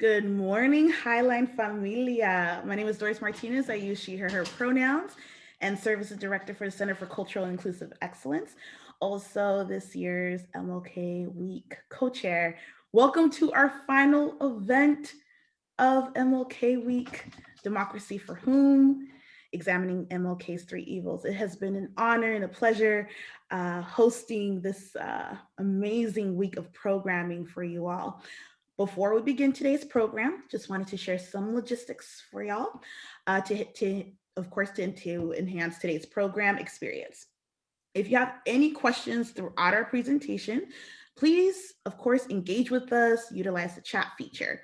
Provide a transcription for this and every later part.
Good morning, Highline Familia. My name is Doris Martinez. I use she, her, her pronouns and serve as the director for the Center for Cultural Inclusive Excellence. Also this year's MLK Week co-chair. Welcome to our final event of MLK Week, Democracy for Whom? examining MLK's three evils. It has been an honor and a pleasure uh, hosting this uh, amazing week of programming for you all. Before we begin today's program, just wanted to share some logistics for y'all uh, to, to, of course, to, to enhance today's program experience. If you have any questions throughout our presentation, please, of course, engage with us, utilize the chat feature.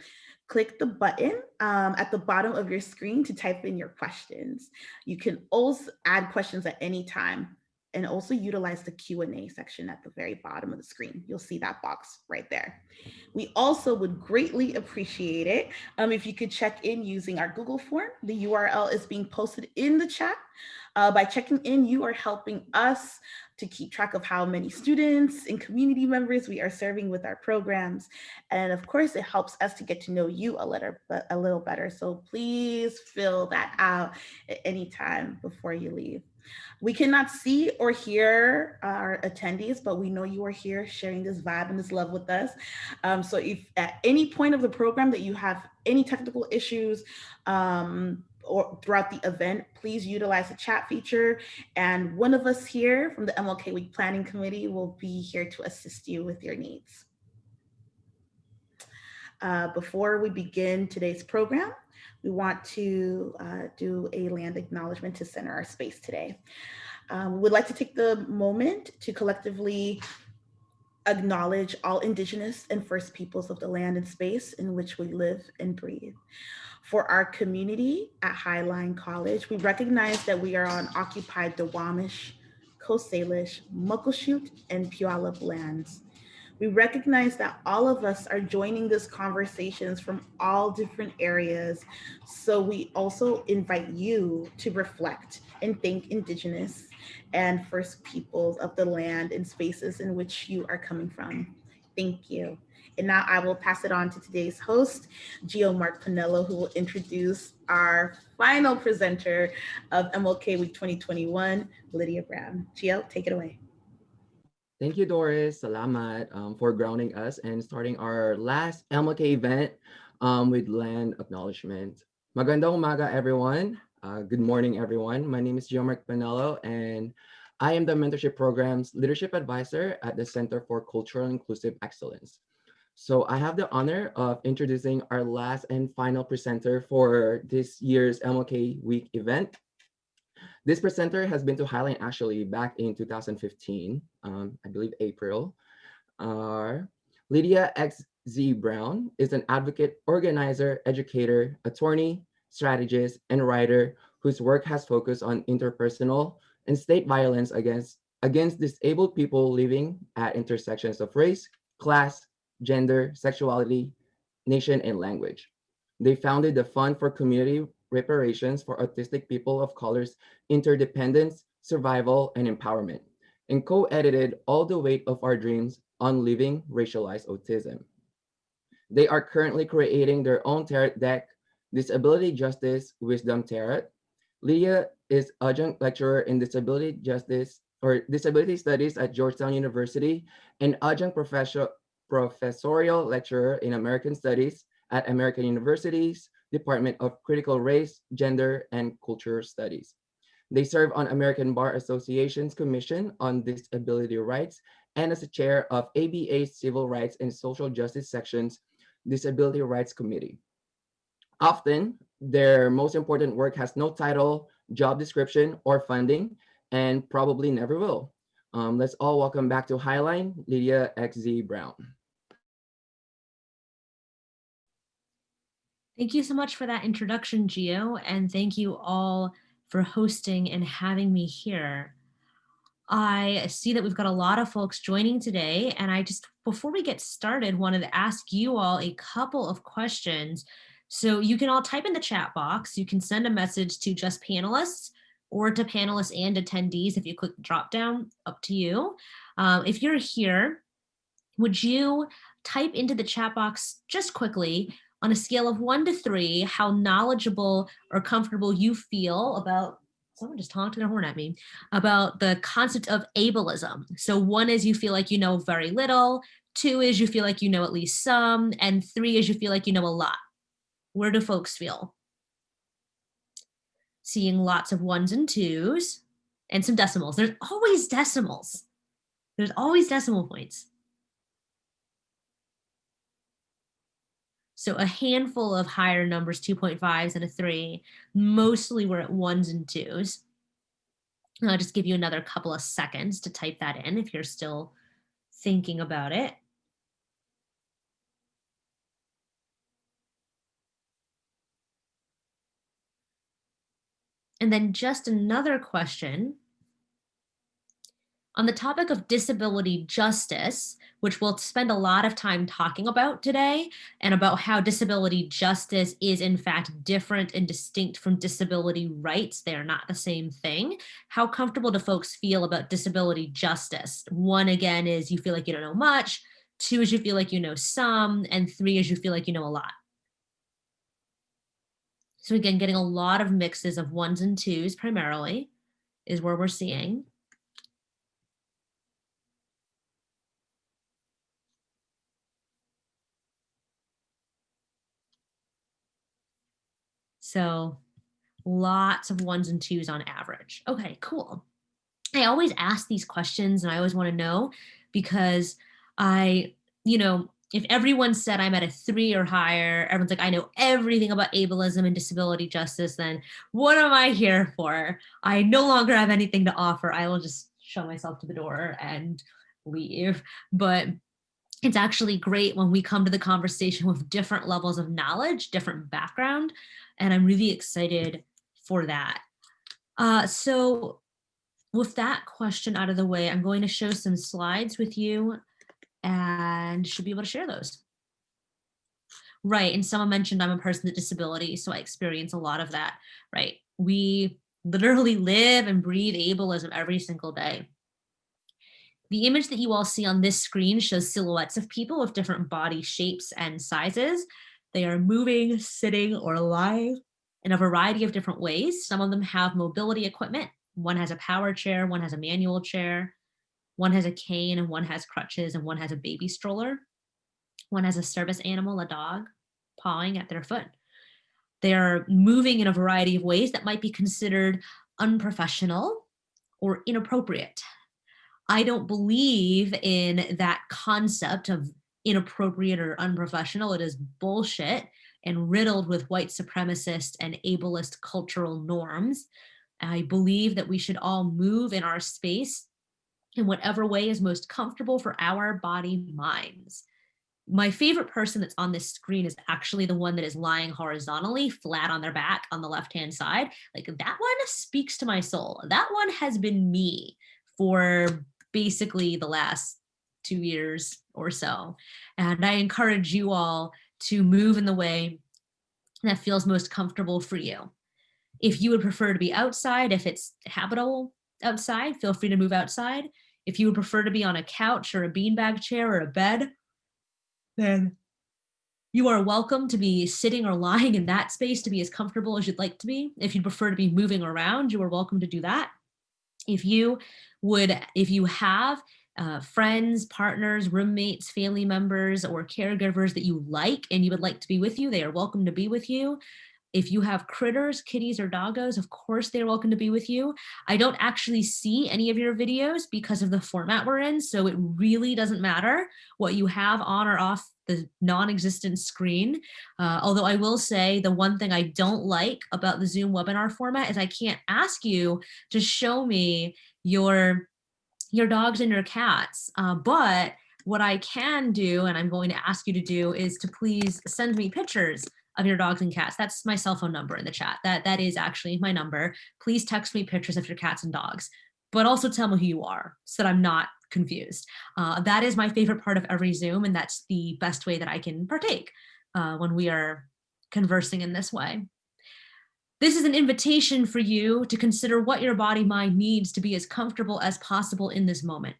Click the button um, at the bottom of your screen to type in your questions. You can also add questions at any time and also utilize the Q&A section at the very bottom of the screen. You'll see that box right there. We also would greatly appreciate it um, if you could check in using our Google form. The URL is being posted in the chat. Uh, by checking in, you are helping us to keep track of how many students and community members we are serving with our programs. And of course, it helps us to get to know you a little, a little better. So please fill that out at any time before you leave. We cannot see or hear our attendees, but we know you are here sharing this vibe and this love with us. Um, so if at any point of the program that you have any technical issues, um, or throughout the event, please utilize the chat feature. And one of us here from the MLK Week Planning Committee will be here to assist you with your needs. Uh, before we begin today's program, we want to uh, do a land acknowledgement to center our space today. Um, we would like to take the moment to collectively acknowledge all indigenous and first peoples of the land and space in which we live and breathe. For our community at Highline College, we recognize that we are on occupied Duwamish, Coast Salish, Muckleshoot, and Puyallup lands. We recognize that all of us are joining these conversations from all different areas. So we also invite you to reflect and thank Indigenous and First Peoples of the land and spaces in which you are coming from. Thank you. And now I will pass it on to today's host, Gio Mark Pinello, who will introduce our final presenter of MLK Week 2021, Lydia Brown. Gio, take it away. Thank you, Doris. Salamat um, for grounding us and starting our last MLK event um, with land acknowledgement. Magandang umaga, everyone. Uh, good morning, everyone. My name is Giomark Panello, and I am the Mentorship Program's Leadership Advisor at the Center for Cultural Inclusive Excellence. So I have the honor of introducing our last and final presenter for this year's MLK Week event. This presenter has been to Highline actually back in 2015, um, I believe April. Uh, Lydia X. Z. Brown is an advocate, organizer, educator, attorney, strategist, and writer whose work has focused on interpersonal and state violence against, against disabled people living at intersections of race, class, gender, sexuality, nation, and language. They founded the Fund for Community reparations for autistic people of color's interdependence, survival, and empowerment, and co-edited All the Weight of Our Dreams on Living Racialized Autism. They are currently creating their own tarot deck, Disability Justice Wisdom Tarot. Leah is adjunct lecturer in disability justice or disability studies at Georgetown University and adjunct professor, professorial lecturer in American Studies at American Universities, Department of Critical Race, Gender, and Culture Studies. They serve on American Bar Association's Commission on Disability Rights and as a chair of ABA's Civil Rights and Social Justice Section's Disability Rights Committee. Often, their most important work has no title, job description, or funding, and probably never will. Um, let's all welcome back to Highline, Lydia XZ Brown. Thank you so much for that introduction, Gio, and thank you all for hosting and having me here. I see that we've got a lot of folks joining today, and I just, before we get started, wanted to ask you all a couple of questions. So you can all type in the chat box. You can send a message to just panelists or to panelists and attendees if you click drop down, up to you. Um, if you're here, would you type into the chat box just quickly on a scale of one to three, how knowledgeable or comfortable you feel about, someone just honked their horn at me, about the concept of ableism. So one is you feel like you know very little, two is you feel like you know at least some, and three is you feel like you know a lot. Where do folks feel? Seeing lots of ones and twos and some decimals. There's always decimals. There's always decimal points. So a handful of higher numbers, 2.5s and a three, mostly we're at ones and twos. And I'll just give you another couple of seconds to type that in if you're still thinking about it. And then just another question on the topic of disability justice, which we'll spend a lot of time talking about today, and about how disability justice is in fact different and distinct from disability rights. They are not the same thing. How comfortable do folks feel about disability justice? One, again, is you feel like you don't know much. Two is you feel like you know some. And three is you feel like you know a lot. So again, getting a lot of mixes of ones and twos primarily is where we're seeing. So lots of ones and twos on average. Okay, cool. I always ask these questions and I always want to know because I, you know, if everyone said I'm at a three or higher, everyone's like, I know everything about ableism and disability justice, then what am I here for? I no longer have anything to offer. I will just show myself to the door and leave. But it's actually great when we come to the conversation with different levels of knowledge, different background, and I'm really excited for that. Uh, so with that question out of the way, I'm going to show some slides with you and should be able to share those. Right, and someone mentioned I'm a person with disability, so I experience a lot of that, right? We literally live and breathe ableism every single day. The image that you all see on this screen shows silhouettes of people with different body shapes and sizes. They are moving, sitting, or lying in a variety of different ways. Some of them have mobility equipment. One has a power chair, one has a manual chair, one has a cane, and one has crutches, and one has a baby stroller. One has a service animal, a dog, pawing at their foot. They are moving in a variety of ways that might be considered unprofessional or inappropriate. I don't believe in that concept of inappropriate or unprofessional. It is bullshit and riddled with white supremacist and ableist cultural norms. I believe that we should all move in our space in whatever way is most comfortable for our body minds. My favorite person that's on this screen is actually the one that is lying horizontally flat on their back on the left-hand side. Like that one speaks to my soul. That one has been me for basically the last two years or so. And I encourage you all to move in the way that feels most comfortable for you. If you would prefer to be outside, if it's habitable outside, feel free to move outside. If you would prefer to be on a couch or a beanbag chair or a bed, then you are welcome to be sitting or lying in that space to be as comfortable as you'd like to be. If you prefer to be moving around, you are welcome to do that. If you would, if you have uh, friends, partners, roommates, family members, or caregivers that you like and you would like to be with you, they are welcome to be with you. If you have critters, kitties or doggos, of course they're welcome to be with you. I don't actually see any of your videos because of the format we're in, so it really doesn't matter what you have on or off the non-existent screen. Uh, although I will say the one thing I don't like about the Zoom webinar format is I can't ask you to show me your your dogs and your cats. Uh, but what I can do, and I'm going to ask you to do, is to please send me pictures of your dogs and cats. That's my cell phone number in the chat. That That is actually my number. Please text me pictures of your cats and dogs, but also tell me who you are so that I'm not confused. Uh, that is my favorite part of every Zoom, and that's the best way that I can partake uh, when we are conversing in this way. This is an invitation for you to consider what your body mind needs to be as comfortable as possible in this moment.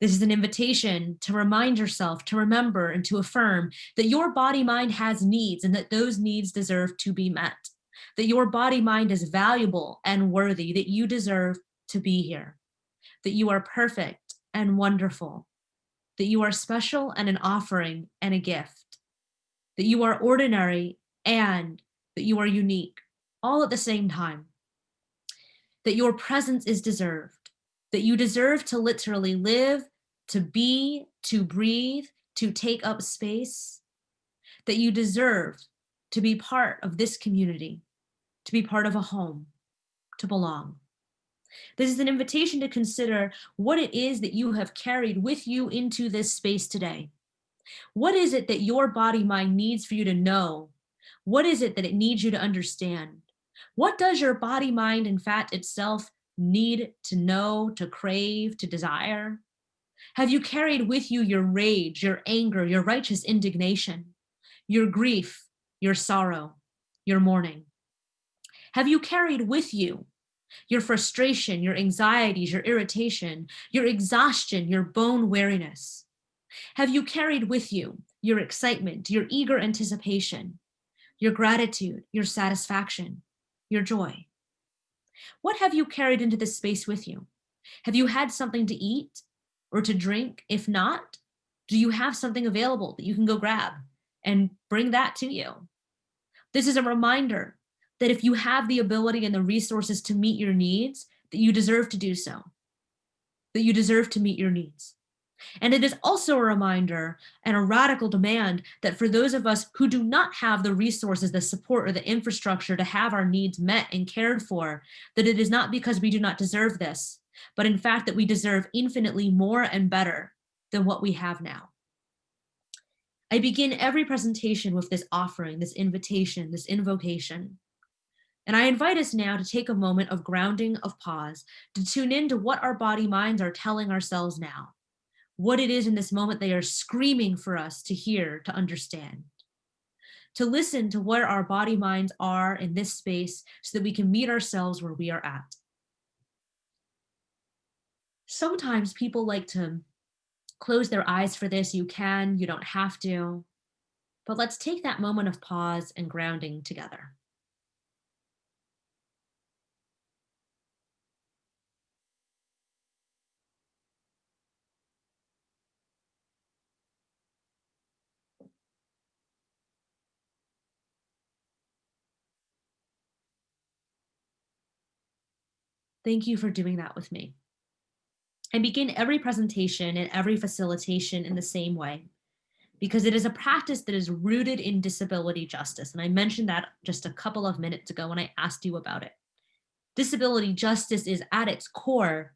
This is an invitation to remind yourself, to remember, and to affirm that your body mind has needs and that those needs deserve to be met. That your body mind is valuable and worthy, that you deserve to be here. That you are perfect and wonderful. That you are special and an offering and a gift. That you are ordinary and that you are unique, all at the same time. That your presence is deserved. That you deserve to literally live to be, to breathe, to take up space, that you deserve to be part of this community, to be part of a home, to belong. This is an invitation to consider what it is that you have carried with you into this space today. What is it that your body mind needs for you to know? What is it that it needs you to understand? What does your body mind and fat itself need to know, to crave, to desire? Have you carried with you your rage, your anger, your righteous indignation, your grief, your sorrow, your mourning? Have you carried with you your frustration, your anxieties, your irritation, your exhaustion, your bone weariness? Have you carried with you your excitement, your eager anticipation, your gratitude, your satisfaction, your joy? What have you carried into this space with you? Have you had something to eat, or to drink? If not, do you have something available that you can go grab and bring that to you? This is a reminder that if you have the ability and the resources to meet your needs, that you deserve to do so, that you deserve to meet your needs. And it is also a reminder and a radical demand that for those of us who do not have the resources, the support, or the infrastructure to have our needs met and cared for, that it is not because we do not deserve this, but in fact that we deserve infinitely more and better than what we have now. I begin every presentation with this offering, this invitation, this invocation. And I invite us now to take a moment of grounding, of pause, to tune in to what our body minds are telling ourselves now, what it is in this moment they are screaming for us to hear, to understand, to listen to where our body minds are in this space so that we can meet ourselves where we are at sometimes people like to close their eyes for this. You can, you don't have to. But let's take that moment of pause and grounding together. Thank you for doing that with me. I begin every presentation and every facilitation in the same way because it is a practice that is rooted in disability justice. And I mentioned that just a couple of minutes ago when I asked you about it. Disability justice is at its core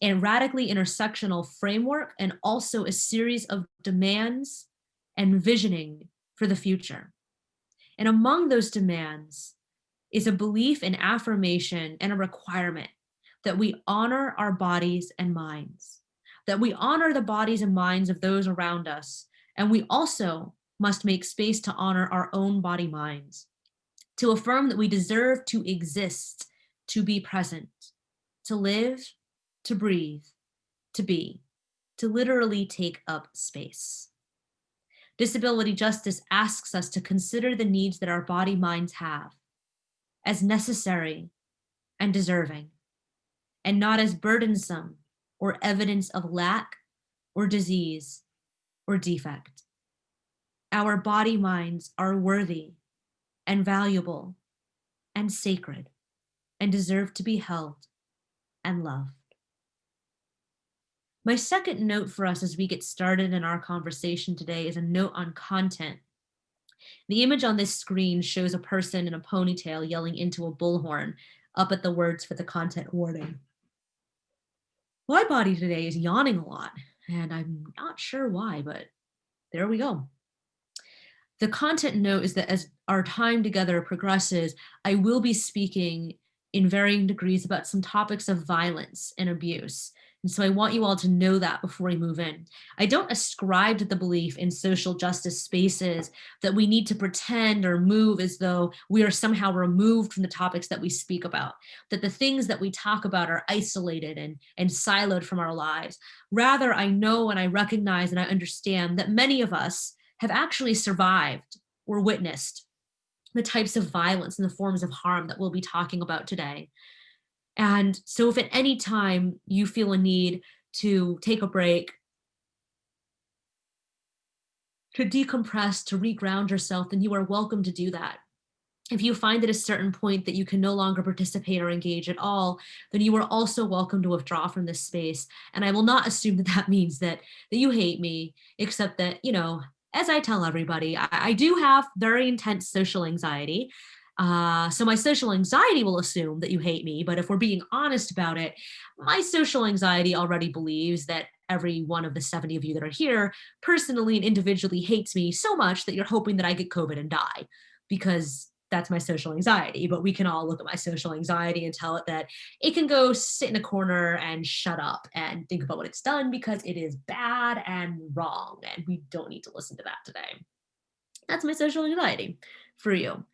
a radically intersectional framework and also a series of demands and visioning for the future. And among those demands is a belief in affirmation and a requirement that we honor our bodies and minds, that we honor the bodies and minds of those around us. And we also must make space to honor our own body minds, to affirm that we deserve to exist, to be present, to live, to breathe, to be, to literally take up space. Disability justice asks us to consider the needs that our body minds have as necessary and deserving and not as burdensome or evidence of lack or disease or defect. Our body minds are worthy and valuable and sacred and deserve to be held and loved. My second note for us as we get started in our conversation today is a note on content. The image on this screen shows a person in a ponytail yelling into a bullhorn up at the words for the content warning my body today is yawning a lot and I'm not sure why, but there we go. The content note is that as our time together progresses, I will be speaking in varying degrees about some topics of violence and abuse And so I want you all to know that before we move in. I don't ascribe to the belief in social justice spaces that we need to pretend or move as though we are somehow removed from the topics that we speak about, that the things that we talk about are isolated and, and siloed from our lives. Rather, I know and I recognize and I understand that many of us have actually survived or witnessed the types of violence and the forms of harm that we'll be talking about today. And so if at any time you feel a need to take a break, to decompress, to reground yourself, then you are welcome to do that. If you find at a certain point that you can no longer participate or engage at all, then you are also welcome to withdraw from this space. And I will not assume that that means that, that you hate me, except that, you know, as I tell everybody, I, I do have very intense social anxiety. Uh, so my social anxiety will assume that you hate me, but if we're being honest about it, my social anxiety already believes that every one of the 70 of you that are here personally and individually hates me so much that you're hoping that I get COVID and die because that's my social anxiety. But we can all look at my social anxiety and tell it that it can go sit in a corner and shut up and think about what it's done because it is bad and wrong. And we don't need to listen to that today. That's my social anxiety for you.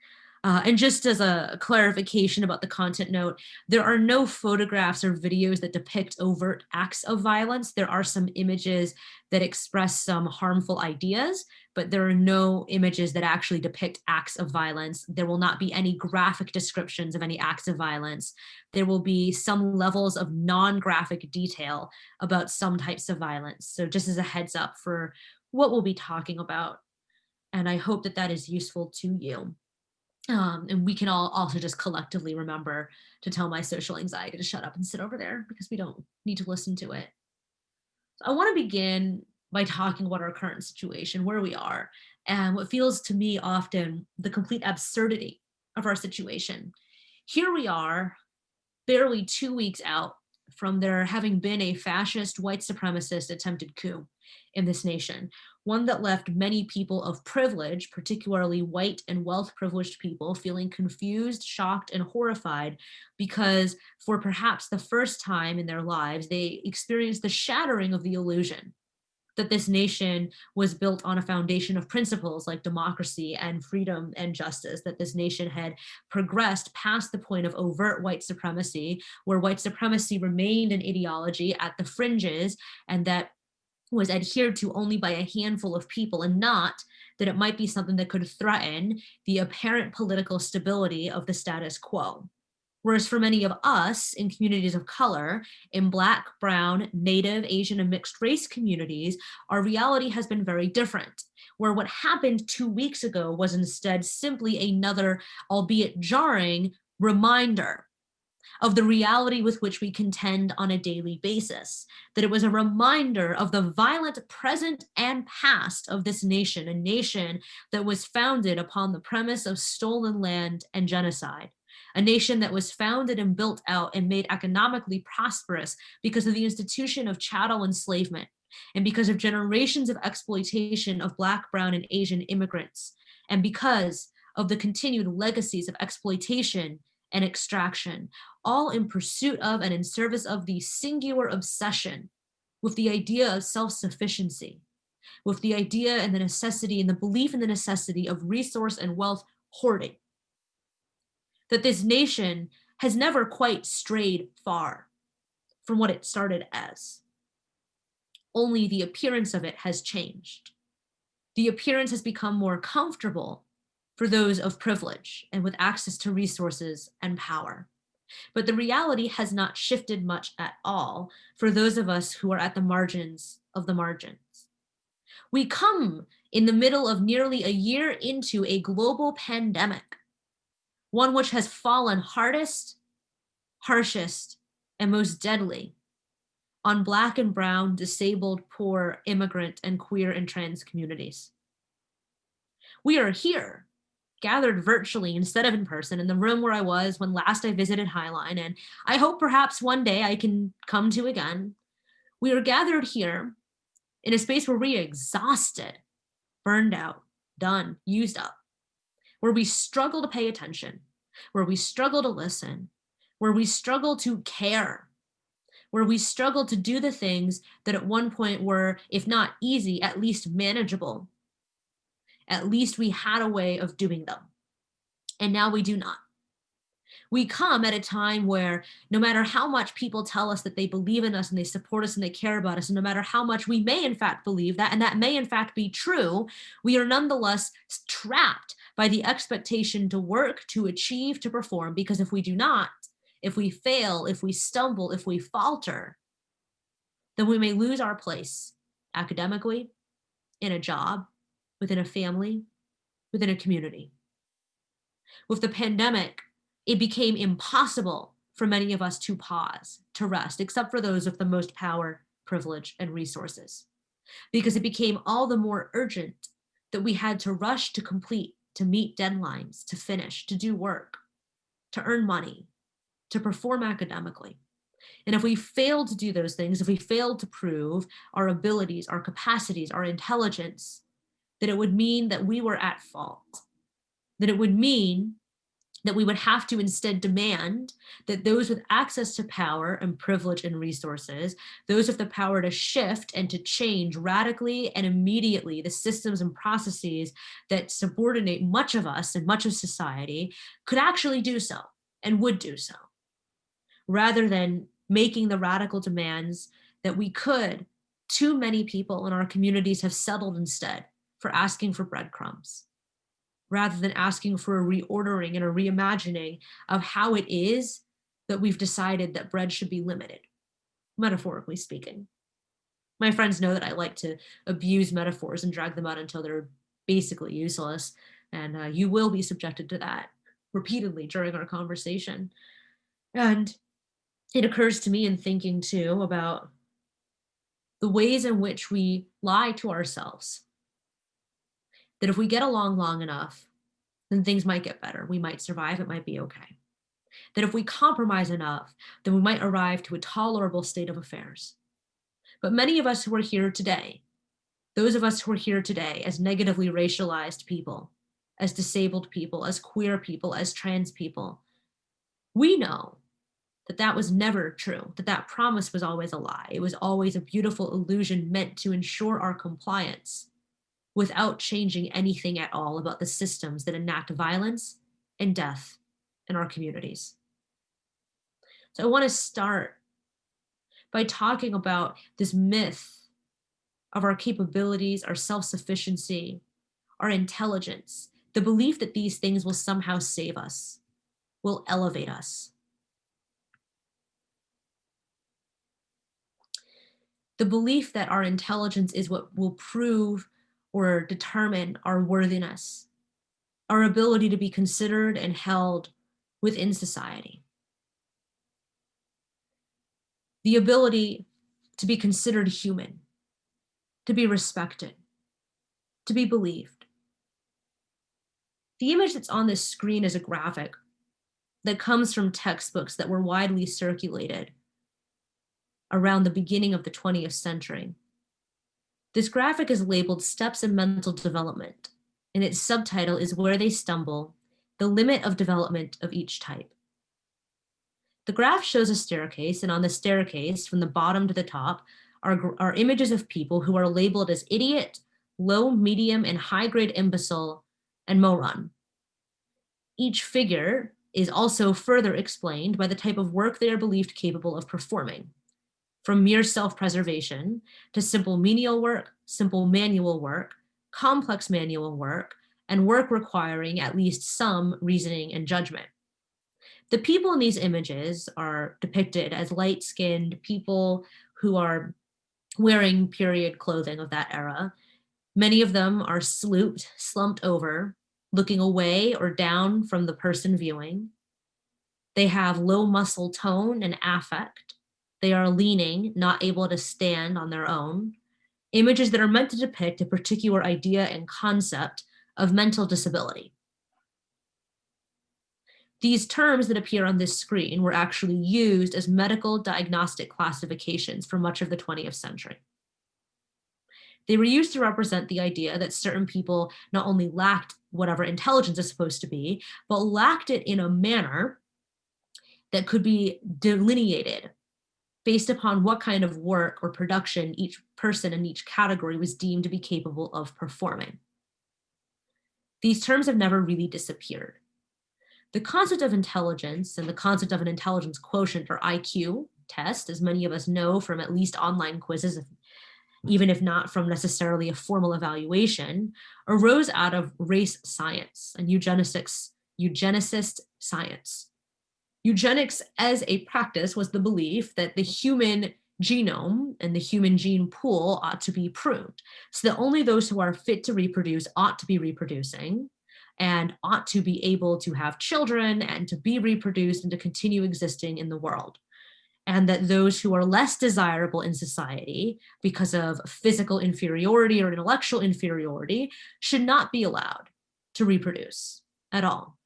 Uh, and just as a clarification about the content note, there are no photographs or videos that depict overt acts of violence. There are some images that express some harmful ideas, but there are no images that actually depict acts of violence. There will not be any graphic descriptions of any acts of violence. There will be some levels of non-graphic detail about some types of violence. So just as a heads up for what we'll be talking about. And I hope that that is useful to you. Um, and we can all also just collectively remember to tell my social anxiety to shut up and sit over there because we don't need to listen to it. So I want to begin by talking about our current situation, where we are, and what feels to me often the complete absurdity of our situation. Here we are, barely two weeks out from there having been a fascist white supremacist attempted coup in this nation, one that left many people of privilege, particularly white and wealth privileged people, feeling confused, shocked, and horrified because for perhaps the first time in their lives, they experienced the shattering of the illusion that this nation was built on a foundation of principles like democracy and freedom and justice, that this nation had progressed past the point of overt white supremacy, where white supremacy remained an ideology at the fringes, and that was adhered to only by a handful of people and not that it might be something that could threaten the apparent political stability of the status quo. Whereas for many of us in communities of color, in Black, Brown, Native, Asian, and mixed race communities, our reality has been very different, where what happened two weeks ago was instead simply another, albeit jarring, reminder of the reality with which we contend on a daily basis, that it was a reminder of the violent present and past of this nation, a nation that was founded upon the premise of stolen land and genocide a nation that was founded and built out and made economically prosperous because of the institution of chattel enslavement and because of generations of exploitation of Black, Brown, and Asian immigrants, and because of the continued legacies of exploitation and extraction, all in pursuit of and in service of the singular obsession with the idea of self-sufficiency, with the idea and the necessity and the belief in the necessity of resource and wealth hoarding. That this nation has never quite strayed far from what it started as. Only the appearance of it has changed. The appearance has become more comfortable for those of privilege and with access to resources and power. But the reality has not shifted much at all for those of us who are at the margins of the margins. We come in the middle of nearly a year into a global pandemic, one which has fallen hardest, harshest, and most deadly on Black and Brown, disabled, poor, immigrant, and queer and trans communities. We are here gathered virtually instead of in person in the room where I was when last I visited Highline, and I hope perhaps one day I can come to again. We are gathered here in a space where we are exhausted, burned out, done, used up, where we struggle to pay attention, where we struggle to listen, where we struggle to care, where we struggle to do the things that at one point were, if not easy, at least manageable. At least we had a way of doing them. And now we do not. We come at a time where no matter how much people tell us that they believe in us and they support us and they care about us, and no matter how much we may in fact believe that, and that may in fact be true, we are nonetheless trapped by the expectation to work, to achieve, to perform, because if we do not, if we fail, if we stumble, if we falter, then we may lose our place academically, in a job, within a family, within a community. With the pandemic, it became impossible for many of us to pause, to rest, except for those with the most power, privilege, and resources. Because it became all the more urgent that we had to rush to complete, to meet deadlines, to finish, to do work, to earn money, to perform academically. And if we failed to do those things, if we failed to prove our abilities, our capacities, our intelligence, that it would mean that we were at fault, that it would mean that we would have to instead demand that those with access to power and privilege and resources, those with the power to shift and to change radically and immediately the systems and processes that subordinate much of us and much of society could actually do so and would do so, rather than making the radical demands that we could, too many people in our communities have settled instead for asking for breadcrumbs rather than asking for a reordering and a reimagining of how it is that we've decided that bread should be limited, metaphorically speaking. My friends know that I like to abuse metaphors and drag them out until they're basically useless. And uh, you will be subjected to that repeatedly during our conversation. And it occurs to me in thinking too about the ways in which we lie to ourselves that if we get along long enough, then things might get better. We might survive, it might be okay. That if we compromise enough, then we might arrive to a tolerable state of affairs. But many of us who are here today, those of us who are here today as negatively racialized people, as disabled people, as queer people, as trans people, we know that that was never true, that that promise was always a lie. It was always a beautiful illusion meant to ensure our compliance without changing anything at all about the systems that enact violence and death in our communities. So I want to start by talking about this myth of our capabilities, our self-sufficiency, our intelligence, the belief that these things will somehow save us, will elevate us. The belief that our intelligence is what will prove or determine our worthiness, our ability to be considered and held within society. The ability to be considered human, to be respected, to be believed. The image that's on this screen is a graphic that comes from textbooks that were widely circulated around the beginning of the 20th century. This graphic is labeled Steps in Mental Development, and its subtitle is Where They Stumble, the Limit of Development of Each Type. The graph shows a staircase, and on the staircase, from the bottom to the top, are, are images of people who are labeled as idiot, low, medium, and high-grade imbecile, and moron. Each figure is also further explained by the type of work they are believed capable of performing from mere self-preservation to simple menial work, simple manual work, complex manual work, and work requiring at least some reasoning and judgment. The people in these images are depicted as light-skinned people who are wearing period clothing of that era. Many of them are slooped, slumped over, looking away or down from the person viewing. They have low muscle tone and affect. They are leaning, not able to stand on their own. Images that are meant to depict a particular idea and concept of mental disability. These terms that appear on this screen were actually used as medical diagnostic classifications for much of the 20th century. They were used to represent the idea that certain people not only lacked whatever intelligence is supposed to be, but lacked it in a manner that could be delineated based upon what kind of work or production each person in each category was deemed to be capable of performing. These terms have never really disappeared. The concept of intelligence and the concept of an intelligence quotient or IQ test, as many of us know from at least online quizzes, even if not from necessarily a formal evaluation, arose out of race science and eugenicists, eugenicist science. Eugenics as a practice was the belief that the human genome and the human gene pool ought to be pruned so that only those who are fit to reproduce ought to be reproducing and ought to be able to have children and to be reproduced and to continue existing in the world. And that those who are less desirable in society because of physical inferiority or intellectual inferiority should not be allowed to reproduce at all.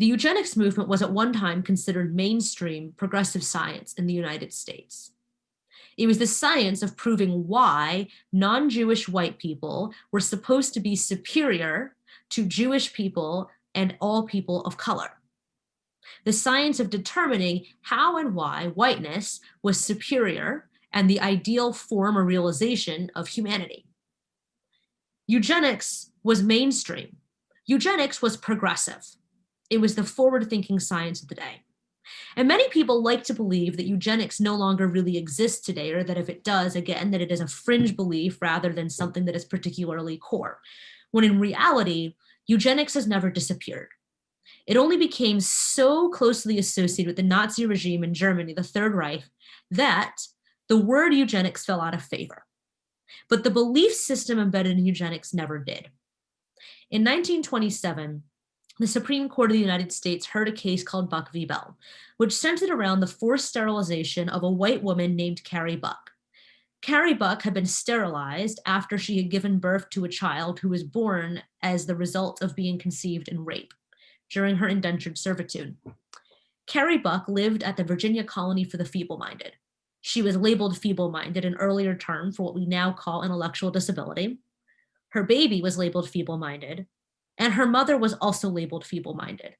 The eugenics movement was at one time considered mainstream progressive science in the United States. It was the science of proving why non-Jewish white people were supposed to be superior to Jewish people and all people of color. The science of determining how and why whiteness was superior and the ideal form or realization of humanity. Eugenics was mainstream. Eugenics was progressive. It was the forward thinking science of the day. And many people like to believe that eugenics no longer really exists today, or that if it does, again, that it is a fringe belief rather than something that is particularly core. When in reality, eugenics has never disappeared. It only became so closely associated with the Nazi regime in Germany, the Third Reich, that the word eugenics fell out of favor. But the belief system embedded in eugenics never did. In 1927, the Supreme Court of the United States heard a case called Buck v. Bell, which centered around the forced sterilization of a white woman named Carrie Buck. Carrie Buck had been sterilized after she had given birth to a child who was born as the result of being conceived in rape during her indentured servitude. Carrie Buck lived at the Virginia Colony for the Feeble-Minded. She was labeled feeble-minded, an earlier term for what we now call intellectual disability. Her baby was labeled feeble-minded, and her mother was also labeled feeble-minded.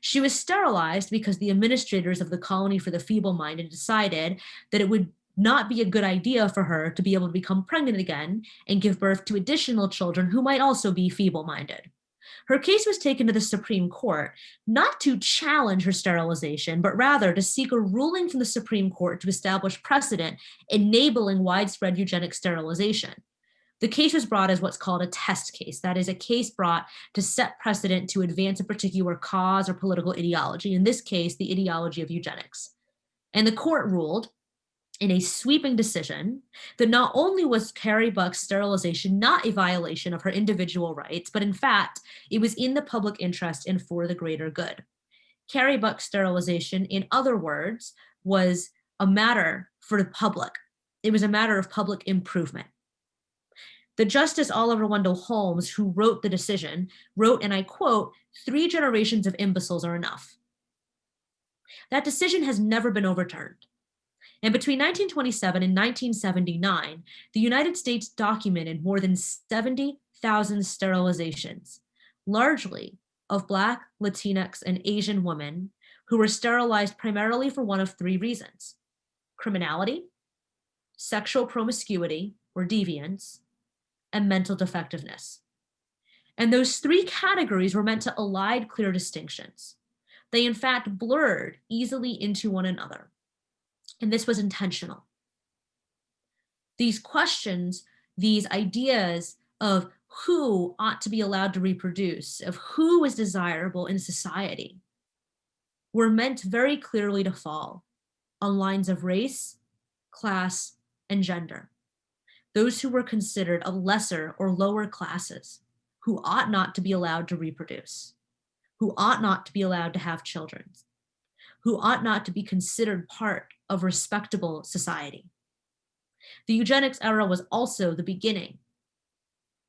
She was sterilized because the administrators of the colony for the feeble-minded decided that it would not be a good idea for her to be able to become pregnant again and give birth to additional children who might also be feeble-minded. Her case was taken to the Supreme Court, not to challenge her sterilization, but rather to seek a ruling from the Supreme Court to establish precedent enabling widespread eugenic sterilization. The case was brought as what's called a test case. That is a case brought to set precedent to advance a particular cause or political ideology, in this case, the ideology of eugenics. And the court ruled in a sweeping decision that not only was Carrie Buck's sterilization not a violation of her individual rights, but in fact, it was in the public interest and for the greater good. Carrie Buck's sterilization, in other words, was a matter for the public. It was a matter of public improvement. The Justice Oliver Wendell Holmes, who wrote the decision, wrote, and I quote, three generations of imbeciles are enough. That decision has never been overturned. And between 1927 and 1979, the United States documented more than 70,000 sterilizations, largely of Black, Latinx, and Asian women who were sterilized primarily for one of three reasons, criminality, sexual promiscuity or deviance, and mental defectiveness. And those three categories were meant to elide clear distinctions. They in fact blurred easily into one another. And this was intentional. These questions, these ideas of who ought to be allowed to reproduce, of who is desirable in society, were meant very clearly to fall on lines of race, class, and gender those who were considered of lesser or lower classes, who ought not to be allowed to reproduce, who ought not to be allowed to have children, who ought not to be considered part of respectable society. The eugenics era was also the beginning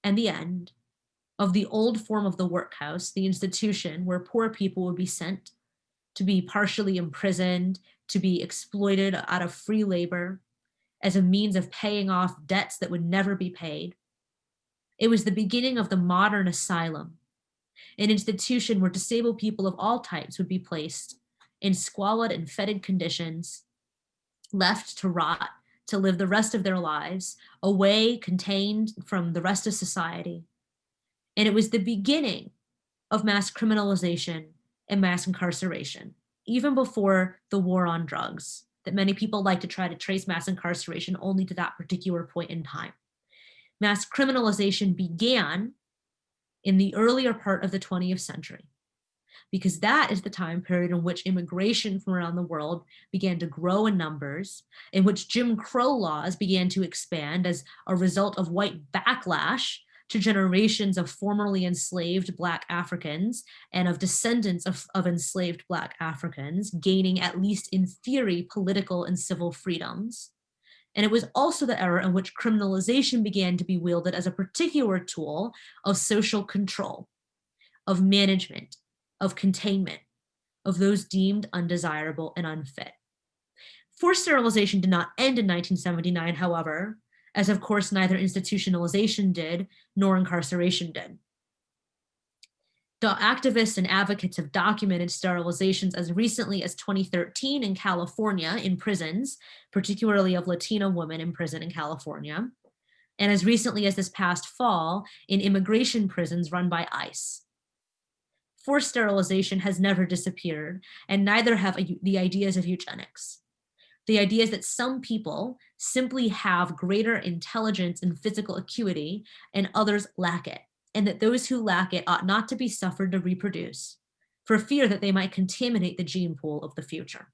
and the end of the old form of the workhouse, the institution where poor people would be sent to be partially imprisoned, to be exploited out of free labor, as a means of paying off debts that would never be paid. It was the beginning of the modern asylum, an institution where disabled people of all types would be placed in squalid and fetid conditions, left to rot, to live the rest of their lives away, contained from the rest of society. And it was the beginning of mass criminalization and mass incarceration, even before the war on drugs, that many people like to try to trace mass incarceration only to that particular point in time. Mass criminalization began in the earlier part of the 20th century because that is the time period in which immigration from around the world began to grow in numbers, in which Jim Crow laws began to expand as a result of white backlash to generations of formerly enslaved Black Africans and of descendants of, of enslaved Black Africans gaining, at least in theory, political and civil freedoms. And it was also the era in which criminalization began to be wielded as a particular tool of social control, of management, of containment, of those deemed undesirable and unfit. Forced sterilization did not end in 1979, however, as of course neither institutionalization did nor incarceration did. The activists and advocates have documented sterilizations as recently as 2013 in California in prisons, particularly of Latina women in prison in California, and as recently as this past fall in immigration prisons run by ICE. Forced sterilization has never disappeared, and neither have the ideas of eugenics. The idea is that some people simply have greater intelligence and physical acuity and others lack it, and that those who lack it ought not to be suffered to reproduce for fear that they might contaminate the gene pool of the future.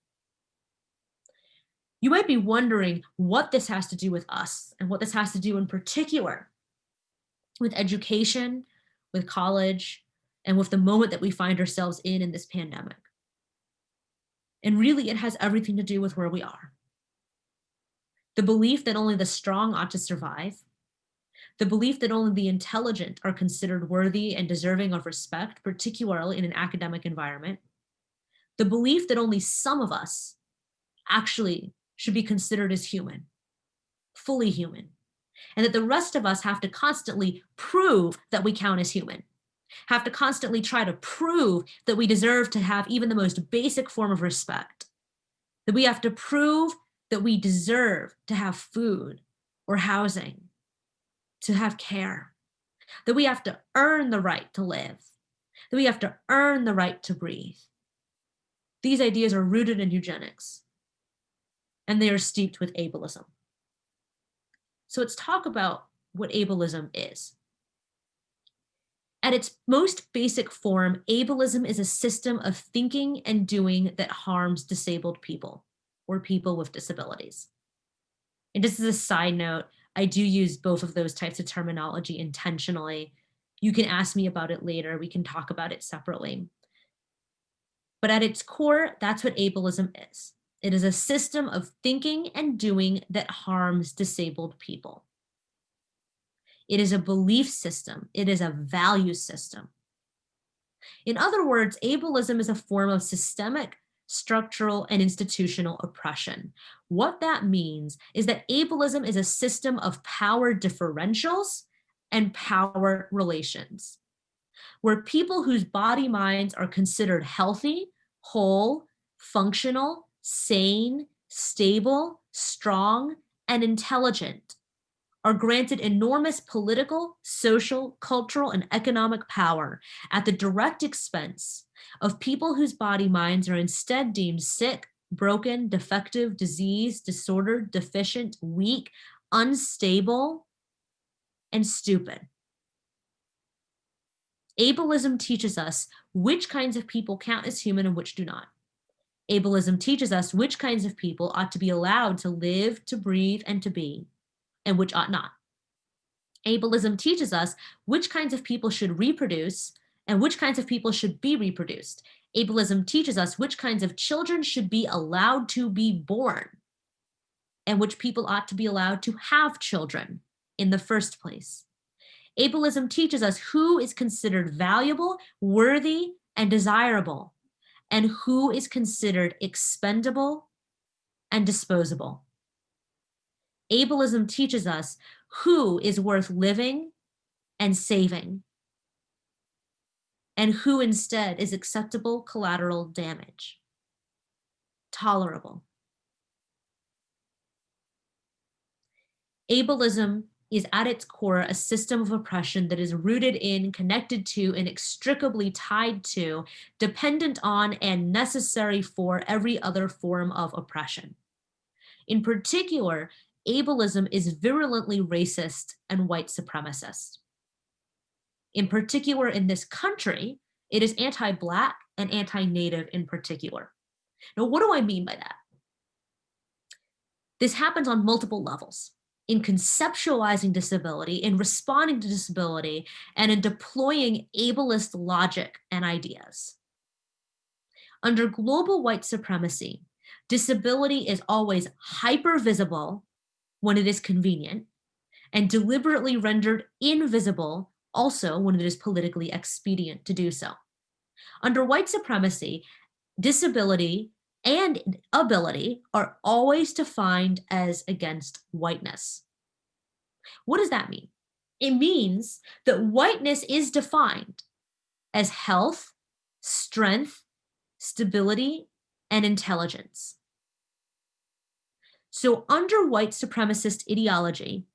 You might be wondering what this has to do with us and what this has to do in particular with education, with college, and with the moment that we find ourselves in in this pandemic. And really, it has everything to do with where we are. The belief that only the strong ought to survive, the belief that only the intelligent are considered worthy and deserving of respect, particularly in an academic environment, the belief that only some of us actually should be considered as human, fully human, and that the rest of us have to constantly prove that we count as human have to constantly try to prove that we deserve to have even the most basic form of respect, that we have to prove that we deserve to have food or housing, to have care, that we have to earn the right to live, that we have to earn the right to breathe. These ideas are rooted in eugenics, and they are steeped with ableism. So let's talk about what ableism is. At its most basic form, ableism is a system of thinking and doing that harms disabled people or people with disabilities. And just as a side note, I do use both of those types of terminology intentionally. You can ask me about it later. We can talk about it separately. But at its core, that's what ableism is. It is a system of thinking and doing that harms disabled people. It is a belief system. It is a value system. In other words, ableism is a form of systemic, structural, and institutional oppression. What that means is that ableism is a system of power differentials and power relations, where people whose body minds are considered healthy, whole, functional, sane, stable, strong, and intelligent are granted enormous political, social, cultural, and economic power at the direct expense of people whose body minds are instead deemed sick, broken, defective, diseased, disordered, deficient, weak, unstable, and stupid. Ableism teaches us which kinds of people count as human and which do not. Ableism teaches us which kinds of people ought to be allowed to live, to breathe, and to be, and which ought not. Ableism teaches us which kinds of people should reproduce and which kinds of people should be reproduced. Ableism teaches us which kinds of children should be allowed to be born and which people ought to be allowed to have children in the first place. Ableism teaches us who is considered valuable, worthy, and desirable, and who is considered expendable and disposable ableism teaches us who is worth living and saving and who instead is acceptable collateral damage. tolerable. Ableism is at its core a system of oppression that is rooted in, connected to, inextricably tied to, dependent on, and necessary for every other form of oppression. In particular, ableism is virulently racist and white supremacist. In particular, in this country, it is anti-Black and anti-Native in particular. Now, what do I mean by that? This happens on multiple levels in conceptualizing disability, in responding to disability, and in deploying ableist logic and ideas. Under global white supremacy, disability is always hyper visible when it is convenient and deliberately rendered invisible also when it is politically expedient to do so. Under white supremacy, disability and ability are always defined as against whiteness. What does that mean? It means that whiteness is defined as health, strength, stability, and intelligence. So under white supremacist ideology,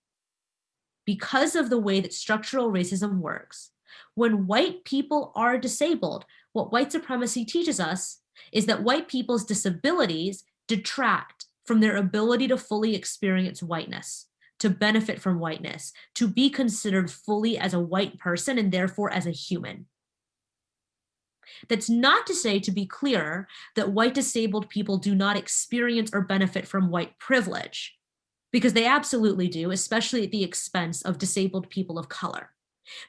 because of the way that structural racism works, when white people are disabled, what white supremacy teaches us is that white people's disabilities detract from their ability to fully experience whiteness, to benefit from whiteness, to be considered fully as a white person and therefore as a human. That's not to say, to be clear, that white disabled people do not experience or benefit from white privilege, because they absolutely do, especially at the expense of disabled people of color.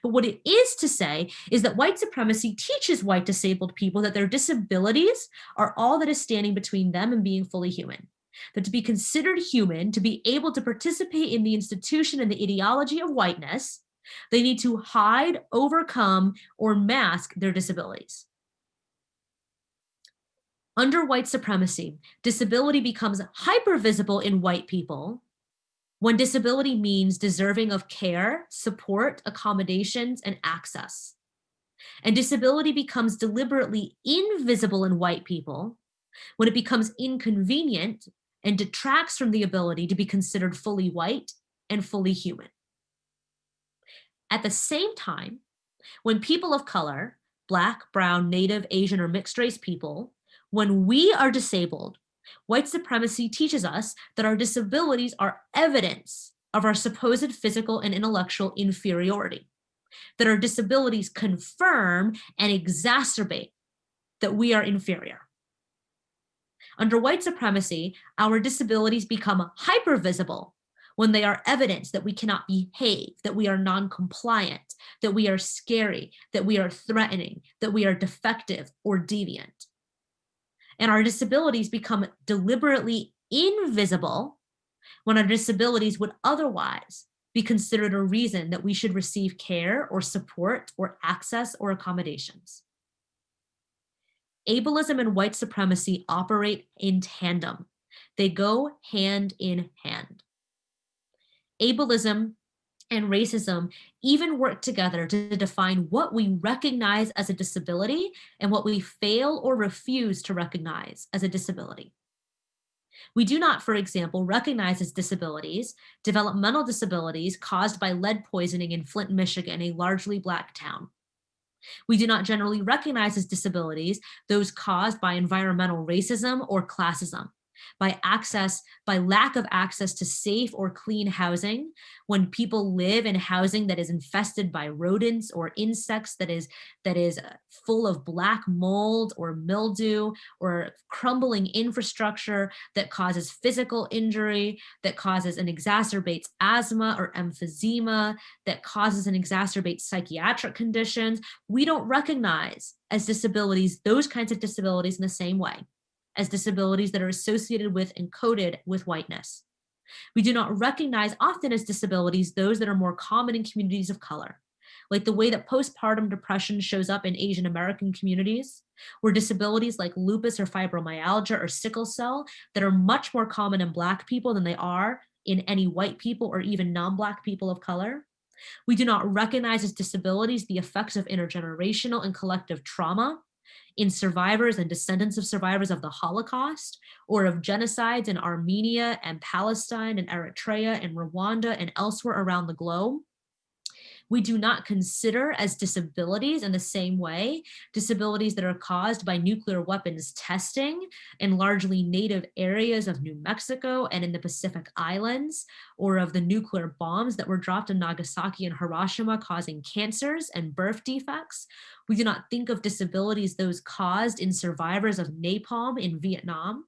But what it is to say is that white supremacy teaches white disabled people that their disabilities are all that is standing between them and being fully human. That to be considered human, to be able to participate in the institution and the ideology of whiteness, they need to hide, overcome, or mask their disabilities. Under white supremacy, disability becomes hyper-visible in white people when disability means deserving of care, support, accommodations, and access. And disability becomes deliberately invisible in white people when it becomes inconvenient and detracts from the ability to be considered fully white and fully human. At the same time, when people of color, Black, Brown, Native, Asian, or mixed race people, when we are disabled, white supremacy teaches us that our disabilities are evidence of our supposed physical and intellectual inferiority, that our disabilities confirm and exacerbate that we are inferior. Under white supremacy, our disabilities become hypervisible when they are evidence that we cannot behave, that we are non-compliant, that we are scary, that we are threatening, that we are defective or deviant and our disabilities become deliberately invisible when our disabilities would otherwise be considered a reason that we should receive care or support or access or accommodations. Ableism and white supremacy operate in tandem. They go hand in hand. Ableism and racism even work together to define what we recognize as a disability and what we fail or refuse to recognize as a disability. We do not, for example, recognize as disabilities developmental disabilities caused by lead poisoning in Flint, Michigan, a largely Black town. We do not generally recognize as disabilities those caused by environmental racism or classism by access, by lack of access to safe or clean housing, when people live in housing that is infested by rodents or insects that is, that is uh, full of black mold or mildew or crumbling infrastructure that causes physical injury, that causes and exacerbates asthma or emphysema, that causes and exacerbates psychiatric conditions, we don't recognize as disabilities, those kinds of disabilities in the same way as disabilities that are associated with and coded with whiteness. We do not recognize often as disabilities those that are more common in communities of color, like the way that postpartum depression shows up in Asian American communities, where disabilities like lupus or fibromyalgia or sickle cell that are much more common in Black people than they are in any white people or even non-Black people of color. We do not recognize as disabilities the effects of intergenerational and collective trauma in survivors and descendants of survivors of the Holocaust or of genocides in Armenia and Palestine and Eritrea and Rwanda and elsewhere around the globe. We do not consider as disabilities in the same way, disabilities that are caused by nuclear weapons testing in largely native areas of New Mexico and in the Pacific Islands, or of the nuclear bombs that were dropped in Nagasaki and Hiroshima causing cancers and birth defects. We do not think of disabilities those caused in survivors of napalm in Vietnam.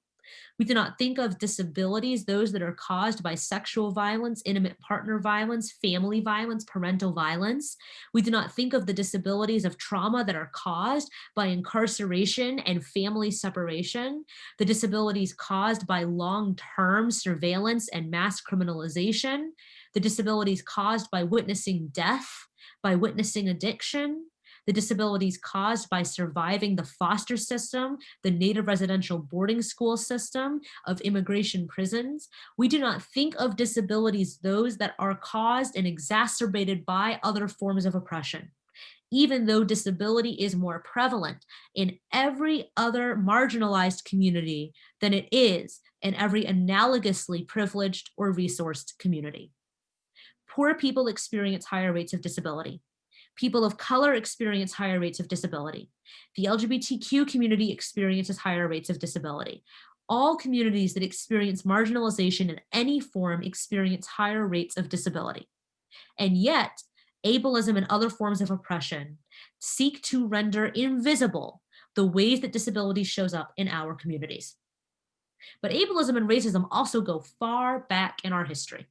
We do not think of disabilities, those that are caused by sexual violence, intimate partner violence, family violence, parental violence. We do not think of the disabilities of trauma that are caused by incarceration and family separation, the disabilities caused by long-term surveillance and mass criminalization, the disabilities caused by witnessing death, by witnessing addiction, the disabilities caused by surviving the foster system, the native residential boarding school system of immigration prisons. We do not think of disabilities those that are caused and exacerbated by other forms of oppression even though disability is more prevalent in every other marginalized community than it is in every analogously privileged or resourced community. Poor people experience higher rates of disability. People of color experience higher rates of disability. The LGBTQ community experiences higher rates of disability. All communities that experience marginalization in any form experience higher rates of disability. And yet, ableism and other forms of oppression seek to render invisible the ways that disability shows up in our communities. But ableism and racism also go far back in our history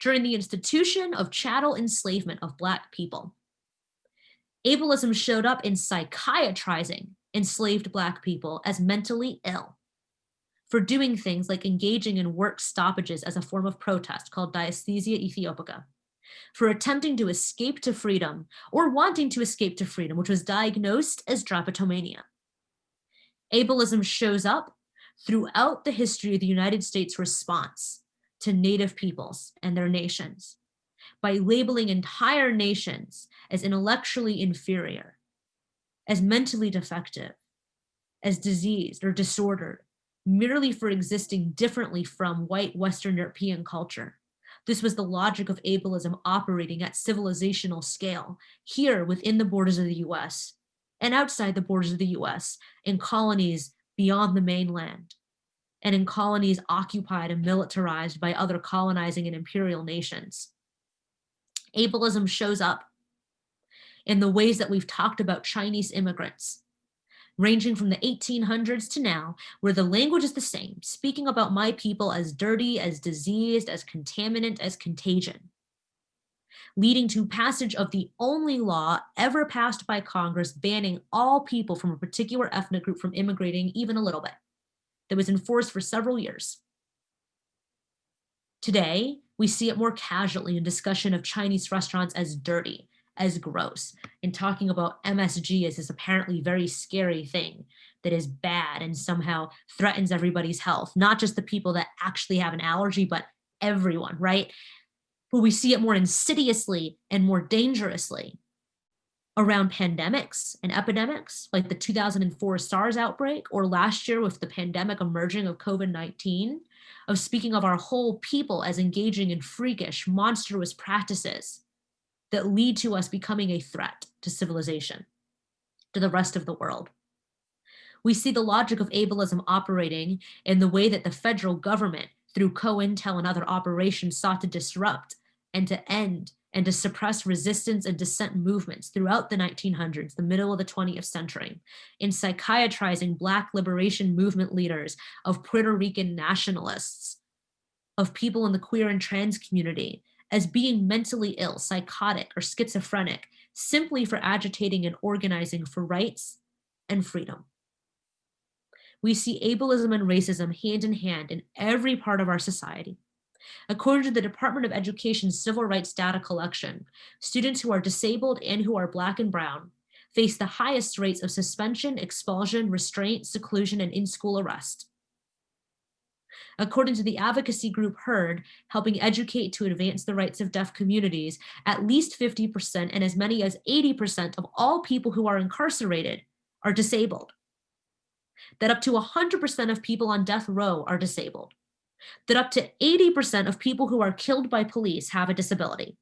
during the institution of chattel enslavement of Black people. Ableism showed up in psychiatrizing enslaved Black people as mentally ill for doing things like engaging in work stoppages as a form of protest called dysaesthesia aethiopica, for attempting to escape to freedom or wanting to escape to freedom, which was diagnosed as drapetomania. Ableism shows up throughout the history of the United States response to native peoples and their nations by labeling entire nations as intellectually inferior, as mentally defective, as diseased or disordered, merely for existing differently from white Western European culture. This was the logic of ableism operating at civilizational scale, here within the borders of the US and outside the borders of the US in colonies beyond the mainland and in colonies occupied and militarized by other colonizing and imperial nations. Ableism shows up in the ways that we've talked about Chinese immigrants, ranging from the 1800s to now, where the language is the same, speaking about my people as dirty, as diseased, as contaminant, as contagion, leading to passage of the only law ever passed by Congress banning all people from a particular ethnic group from immigrating even a little bit that was enforced for several years. Today, we see it more casually in discussion of Chinese restaurants as dirty, as gross, and talking about MSG as this apparently very scary thing that is bad and somehow threatens everybody's health, not just the people that actually have an allergy, but everyone, right? But we see it more insidiously and more dangerously around pandemics and epidemics like the 2004 SARS outbreak or last year with the pandemic emerging of COVID-19, of speaking of our whole people as engaging in freakish, monstrous practices that lead to us becoming a threat to civilization, to the rest of the world. We see the logic of ableism operating in the way that the federal government through COINTEL and other operations sought to disrupt and to end and to suppress resistance and dissent movements throughout the 1900s, the middle of the 20th century, in psychiatrizing Black liberation movement leaders, of Puerto Rican nationalists, of people in the queer and trans community as being mentally ill, psychotic, or schizophrenic, simply for agitating and organizing for rights and freedom. We see ableism and racism hand in hand in every part of our society. According to the Department of Education's Civil Rights Data Collection, students who are disabled and who are Black and Brown face the highest rates of suspension, expulsion, restraint, seclusion, and in-school arrest. According to the advocacy group HEARD, helping educate to advance the rights of deaf communities, at least 50% and as many as 80% of all people who are incarcerated are disabled, that up to 100% of people on death row are disabled, that up to 80% of people who are killed by police have a disability,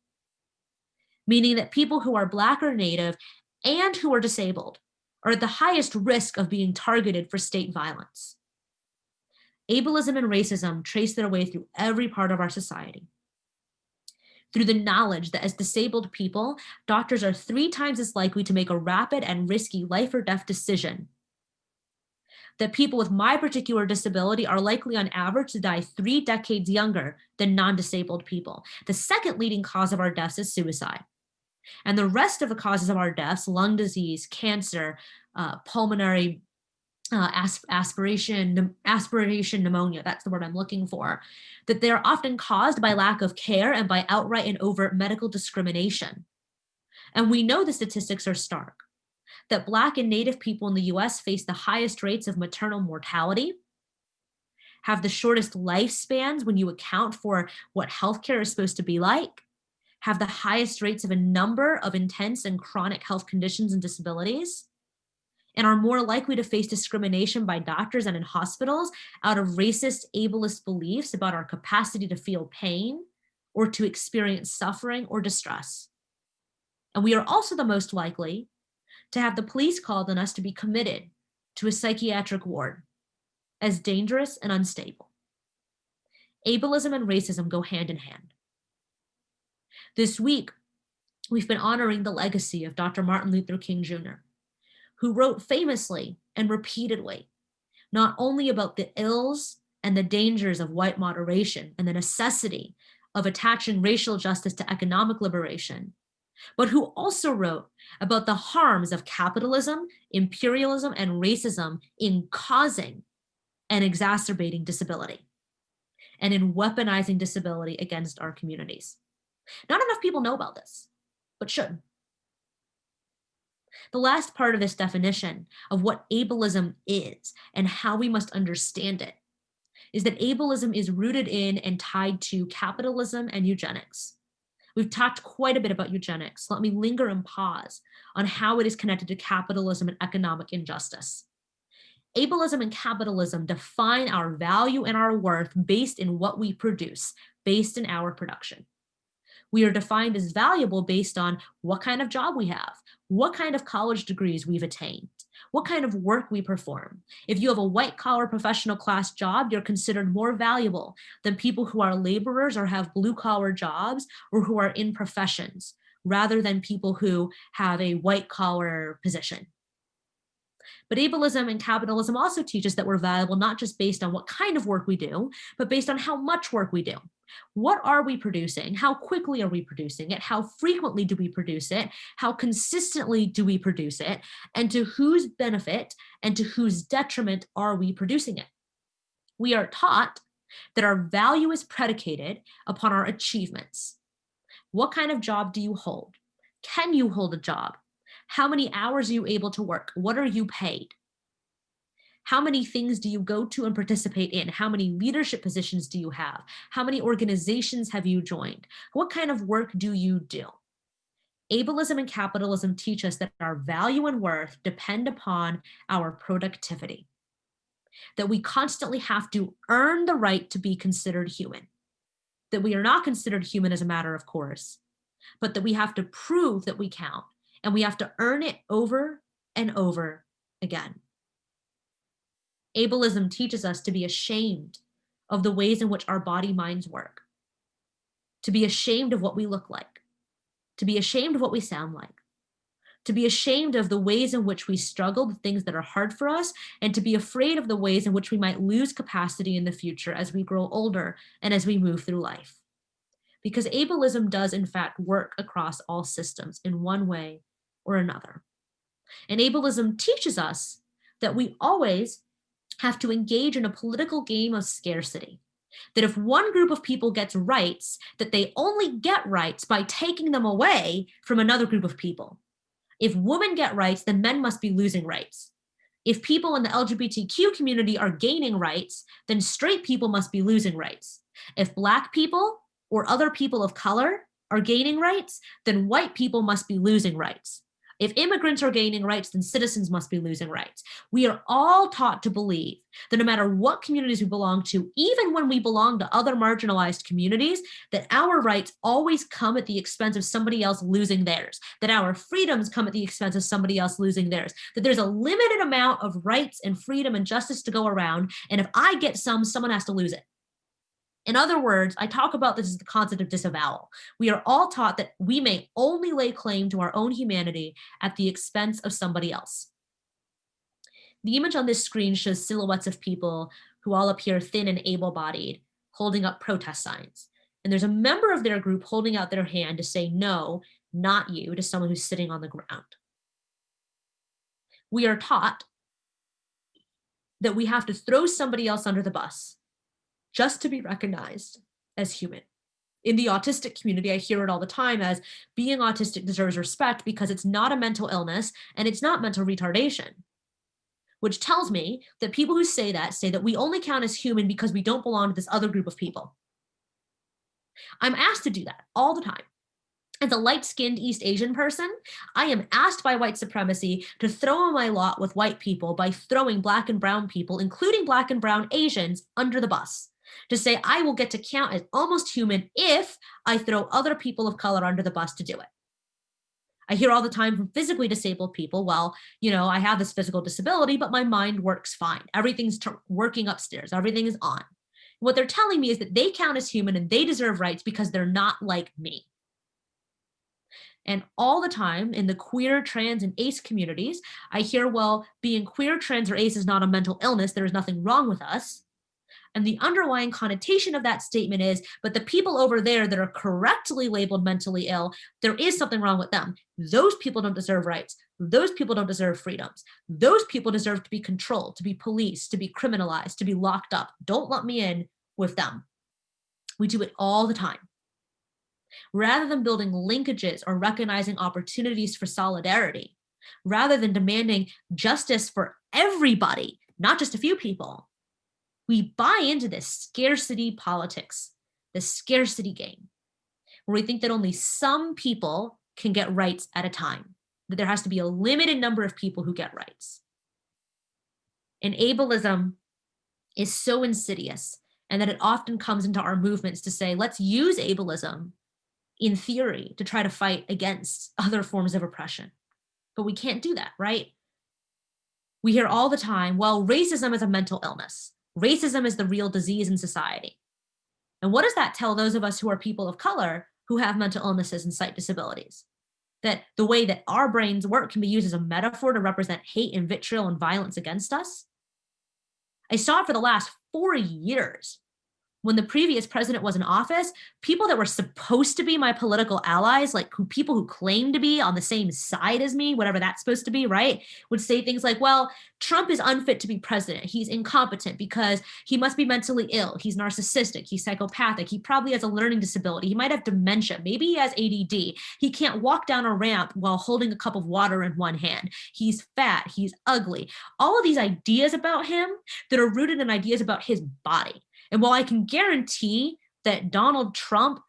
meaning that people who are Black or Native and who are disabled are at the highest risk of being targeted for state violence. Ableism and racism trace their way through every part of our society. Through the knowledge that as disabled people, doctors are three times as likely to make a rapid and risky life or death decision. That people with my particular disability are likely on average to die three decades younger than non-disabled people. The second leading cause of our deaths is suicide. And the rest of the causes of our deaths, lung disease, cancer, uh, pulmonary uh, asp aspiration, aspiration pneumonia, that's the word I'm looking for, that they're often caused by lack of care and by outright and overt medical discrimination. And we know the statistics are stark, that Black and Native people in the US face the highest rates of maternal mortality, have the shortest lifespans when you account for what healthcare is supposed to be like, have the highest rates of a number of intense and chronic health conditions and disabilities, and are more likely to face discrimination by doctors and in hospitals out of racist, ableist beliefs about our capacity to feel pain or to experience suffering or distress. And we are also the most likely to have the police called on us to be committed to a psychiatric ward as dangerous and unstable. Ableism and racism go hand in hand. This week, we've been honoring the legacy of Dr. Martin Luther King Jr who wrote famously and repeatedly, not only about the ills and the dangers of white moderation and the necessity of attaching racial justice to economic liberation, but who also wrote about the harms of capitalism, imperialism, and racism in causing and exacerbating disability and in weaponizing disability against our communities. Not enough people know about this, but should. The last part of this definition of what ableism is and how we must understand it is that ableism is rooted in and tied to capitalism and eugenics. We've talked quite a bit about eugenics. Let me linger and pause on how it is connected to capitalism and economic injustice. Ableism and capitalism define our value and our worth based in what we produce, based in our production. We are defined as valuable based on what kind of job we have, what kind of college degrees we've attained, what kind of work we perform. If you have a white collar professional class job, you're considered more valuable than people who are laborers or have blue collar jobs or who are in professions rather than people who have a white collar position. But ableism and capitalism also teach us that we're valuable not just based on what kind of work we do, but based on how much work we do. What are we producing? How quickly are we producing it? How frequently do we produce it? How consistently do we produce it? And to whose benefit and to whose detriment are we producing it? We are taught that our value is predicated upon our achievements. What kind of job do you hold? Can you hold a job? How many hours are you able to work? What are you paid? How many things do you go to and participate in? How many leadership positions do you have? How many organizations have you joined? What kind of work do you do? Ableism and capitalism teach us that our value and worth depend upon our productivity, that we constantly have to earn the right to be considered human, that we are not considered human as a matter of course, but that we have to prove that we count and we have to earn it over and over again. Ableism teaches us to be ashamed of the ways in which our body minds work, to be ashamed of what we look like, to be ashamed of what we sound like, to be ashamed of the ways in which we struggle the things that are hard for us, and to be afraid of the ways in which we might lose capacity in the future as we grow older and as we move through life. Because ableism does in fact work across all systems in one way or another. And ableism teaches us that we always have to engage in a political game of scarcity. That if one group of people gets rights, that they only get rights by taking them away from another group of people. If women get rights, then men must be losing rights. If people in the LGBTQ community are gaining rights, then straight people must be losing rights. If black people or other people of color are gaining rights, then white people must be losing rights. If immigrants are gaining rights, then citizens must be losing rights. We are all taught to believe that no matter what communities we belong to, even when we belong to other marginalized communities, that our rights always come at the expense of somebody else losing theirs, that our freedoms come at the expense of somebody else losing theirs, that there's a limited amount of rights and freedom and justice to go around. And if I get some, someone has to lose it. In other words, I talk about this as the concept of disavowal. We are all taught that we may only lay claim to our own humanity at the expense of somebody else. The image on this screen shows silhouettes of people who all appear thin and able-bodied, holding up protest signs. And there's a member of their group holding out their hand to say, no, not you, to someone who's sitting on the ground. We are taught that we have to throw somebody else under the bus just to be recognized as human. In the autistic community, I hear it all the time as being autistic deserves respect because it's not a mental illness and it's not mental retardation, which tells me that people who say that say that we only count as human because we don't belong to this other group of people. I'm asked to do that all the time. As a light-skinned East Asian person, I am asked by white supremacy to throw on my lot with white people by throwing black and brown people, including black and brown Asians, under the bus to say I will get to count as almost human if I throw other people of color under the bus to do it. I hear all the time from physically disabled people, well, you know, I have this physical disability, but my mind works fine. Everything's working upstairs. Everything is on. What they're telling me is that they count as human and they deserve rights because they're not like me. And all the time in the queer, trans, and ace communities, I hear, well, being queer, trans, or ace is not a mental illness. There is nothing wrong with us. And the underlying connotation of that statement is, but the people over there that are correctly labeled mentally ill, there is something wrong with them. Those people don't deserve rights. Those people don't deserve freedoms. Those people deserve to be controlled, to be policed, to be criminalized, to be locked up. Don't let me in with them. We do it all the time. Rather than building linkages or recognizing opportunities for solidarity, rather than demanding justice for everybody, not just a few people, we buy into this scarcity politics, the scarcity game, where we think that only some people can get rights at a time, that there has to be a limited number of people who get rights. And ableism is so insidious and that it often comes into our movements to say, let's use ableism in theory to try to fight against other forms of oppression. But we can't do that, right? We hear all the time, well, racism is a mental illness racism is the real disease in society. And what does that tell those of us who are people of color who have mental illnesses and sight disabilities? That the way that our brains work can be used as a metaphor to represent hate and vitriol and violence against us? I saw it for the last four years when the previous president was in office, people that were supposed to be my political allies, like who people who claim to be on the same side as me, whatever that's supposed to be, right, would say things like, well, Trump is unfit to be president. He's incompetent because he must be mentally ill. He's narcissistic. He's psychopathic. He probably has a learning disability. He might have dementia. Maybe he has ADD. He can't walk down a ramp while holding a cup of water in one hand. He's fat. He's ugly. All of these ideas about him that are rooted in ideas about his body and while I can guarantee that Donald Trump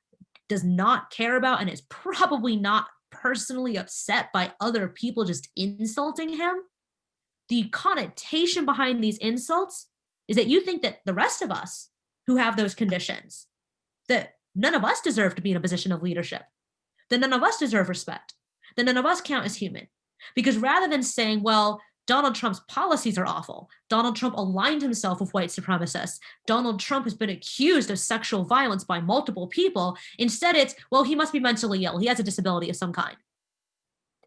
does not care about and is probably not personally upset by other people just insulting him, the connotation behind these insults is that you think that the rest of us who have those conditions, that none of us deserve to be in a position of leadership, that none of us deserve respect, that none of us count as human. Because rather than saying, well, Donald Trump's policies are awful. Donald Trump aligned himself with white supremacists. Donald Trump has been accused of sexual violence by multiple people. Instead, it's, well, he must be mentally ill. He has a disability of some kind.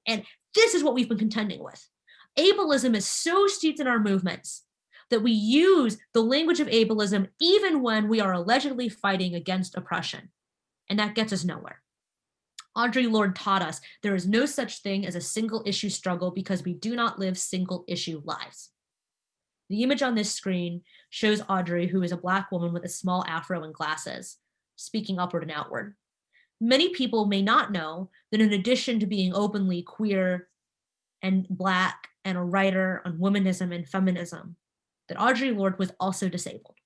And this is what we've been contending with. Ableism is so steeped in our movements that we use the language of ableism even when we are allegedly fighting against oppression. And that gets us nowhere. Audre Lorde taught us there is no such thing as a single issue struggle because we do not live single issue lives. The image on this screen shows Audre, who is a black woman with a small afro and glasses, speaking upward and outward. Many people may not know that in addition to being openly queer and black and a writer on womanism and feminism, that Audre Lorde was also disabled.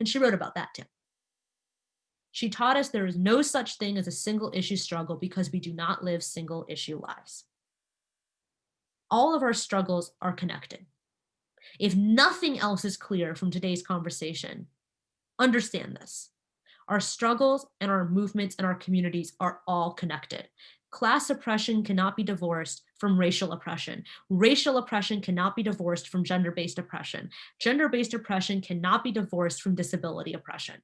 And she wrote about that too. She taught us there is no such thing as a single issue struggle because we do not live single issue lives. all of our struggles are connected. If nothing else is clear from today's conversation, understand this. Our struggles and our movements and our communities are all connected. Class oppression cannot be divorced from racial oppression. Racial oppression cannot be divorced from gender-based oppression. Gender-based oppression cannot be divorced from disability oppression.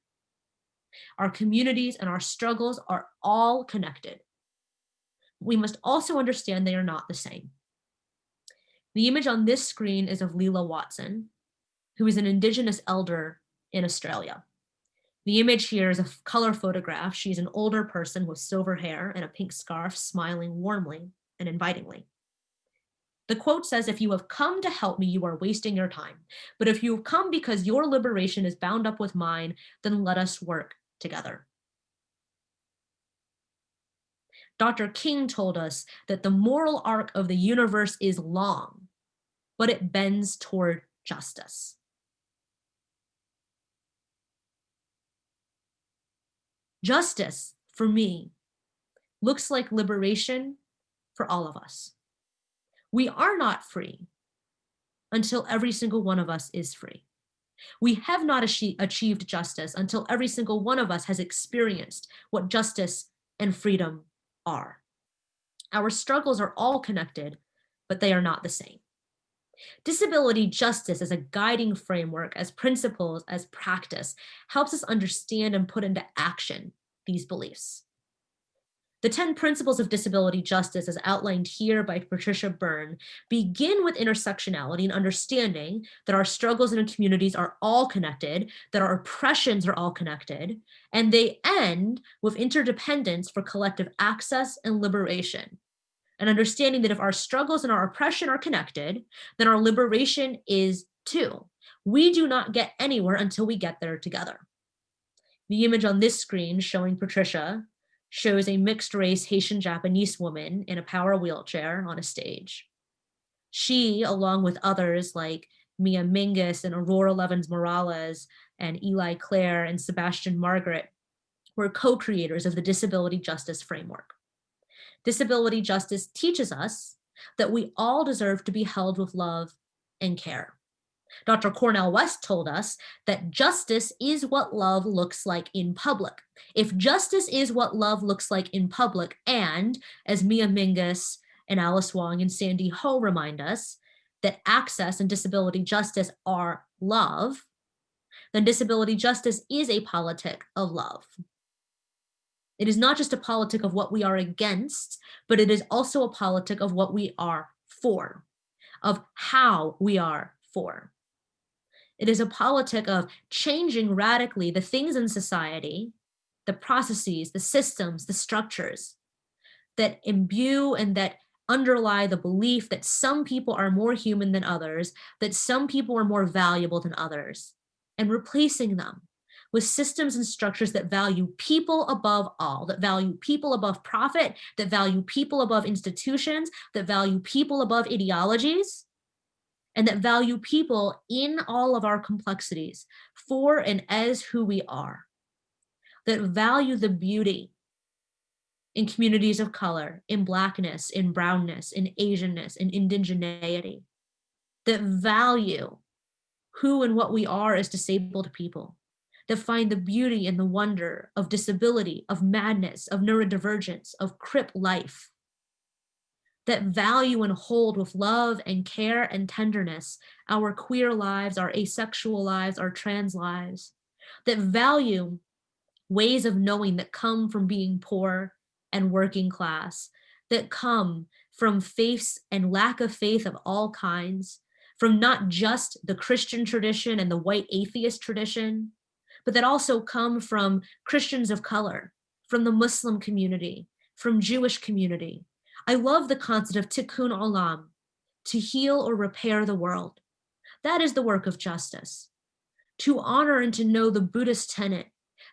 Our communities and our struggles are all connected. We must also understand they are not the same. The image on this screen is of Lilla Watson, who is an Indigenous elder in Australia. The image here is a color photograph. She's an older person with silver hair and a pink scarf, smiling warmly and invitingly. The quote says, if you have come to help me, you are wasting your time. But if you have come because your liberation is bound up with mine, then let us work together. Dr. King told us that the moral arc of the universe is long, but it bends toward justice. Justice, for me, looks like liberation for all of us. We are not free until every single one of us is free. We have not achieved justice until every single one of us has experienced what justice and freedom are. Our struggles are all connected, but they are not the same. Disability justice as a guiding framework, as principles, as practice, helps us understand and put into action these beliefs. The 10 principles of disability justice as outlined here by Patricia Berne begin with intersectionality and understanding that our struggles in our communities are all connected, that our oppressions are all connected, and they end with interdependence for collective access and liberation. And understanding that if our struggles and our oppression are connected, then our liberation is too. We do not get anywhere until we get there together. The image on this screen showing Patricia shows a mixed race Haitian Japanese woman in a power wheelchair on a stage. She, along with others like Mia Mingus and Aurora Levins Morales and Eli Clare and Sebastian Margaret were co-creators of the disability justice framework. Disability justice teaches us that we all deserve to be held with love and care. Dr. Cornel West told us that justice is what love looks like in public. If justice is what love looks like in public, and as Mia Mingus and Alice Wong and Sandy Ho remind us, that access and disability justice are love, then disability justice is a politic of love. It is not just a politic of what we are against, but it is also a politic of what we are for, of how we are for. It is a politic of changing radically the things in society, the processes, the systems, the structures that imbue and that underlie the belief that some people are more human than others, that some people are more valuable than others, and replacing them with systems and structures that value people above all, that value people above profit, that value people above institutions, that value people above ideologies, and that value people in all of our complexities for and as who we are, that value the beauty in communities of color, in blackness, in brownness, in Asianness, in indigeneity, that value who and what we are as disabled people, that find the beauty and the wonder of disability, of madness, of neurodivergence, of crip life, that value and hold with love and care and tenderness our queer lives, our asexual lives, our trans lives, that value ways of knowing that come from being poor and working class, that come from faiths and lack of faith of all kinds, from not just the Christian tradition and the white atheist tradition, but that also come from Christians of color, from the Muslim community, from Jewish community, I love the concept of tikkun olam, to heal or repair the world. That is the work of justice. To honor and to know the Buddhist tenet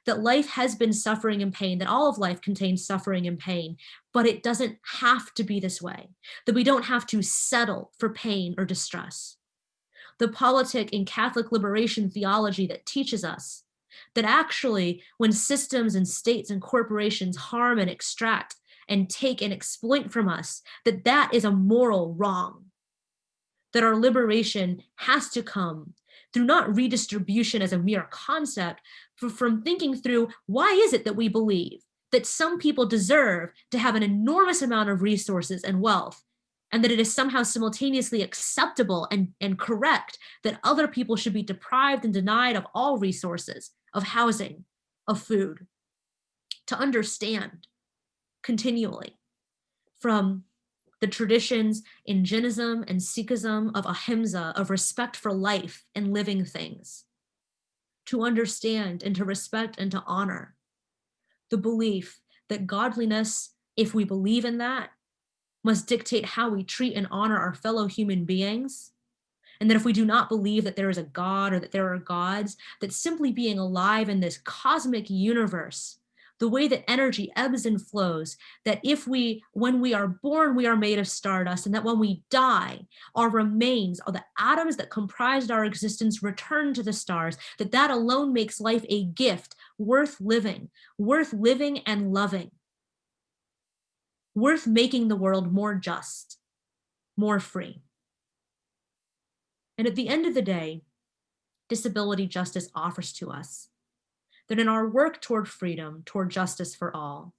that life has been suffering and pain, that all of life contains suffering and pain, but it doesn't have to be this way, that we don't have to settle for pain or distress. The politic in Catholic liberation theology that teaches us that actually when systems and states and corporations harm and extract and take and exploit from us, that that is a moral wrong, that our liberation has to come through not redistribution as a mere concept, but from thinking through why is it that we believe that some people deserve to have an enormous amount of resources and wealth, and that it is somehow simultaneously acceptable and, and correct that other people should be deprived and denied of all resources, of housing, of food. To understand continually from the traditions in Jainism and Sikhism of ahimsa, of respect for life and living things, to understand and to respect and to honor the belief that godliness, if we believe in that, must dictate how we treat and honor our fellow human beings. And that if we do not believe that there is a God or that there are gods, that simply being alive in this cosmic universe the way that energy ebbs and flows, that if we, when we are born, we are made of stardust, and that when we die, our remains, or the atoms that comprised our existence return to the stars, that that alone makes life a gift worth living, worth living and loving, worth making the world more just, more free. And at the end of the day, disability justice offers to us that in our work toward freedom, toward justice for all,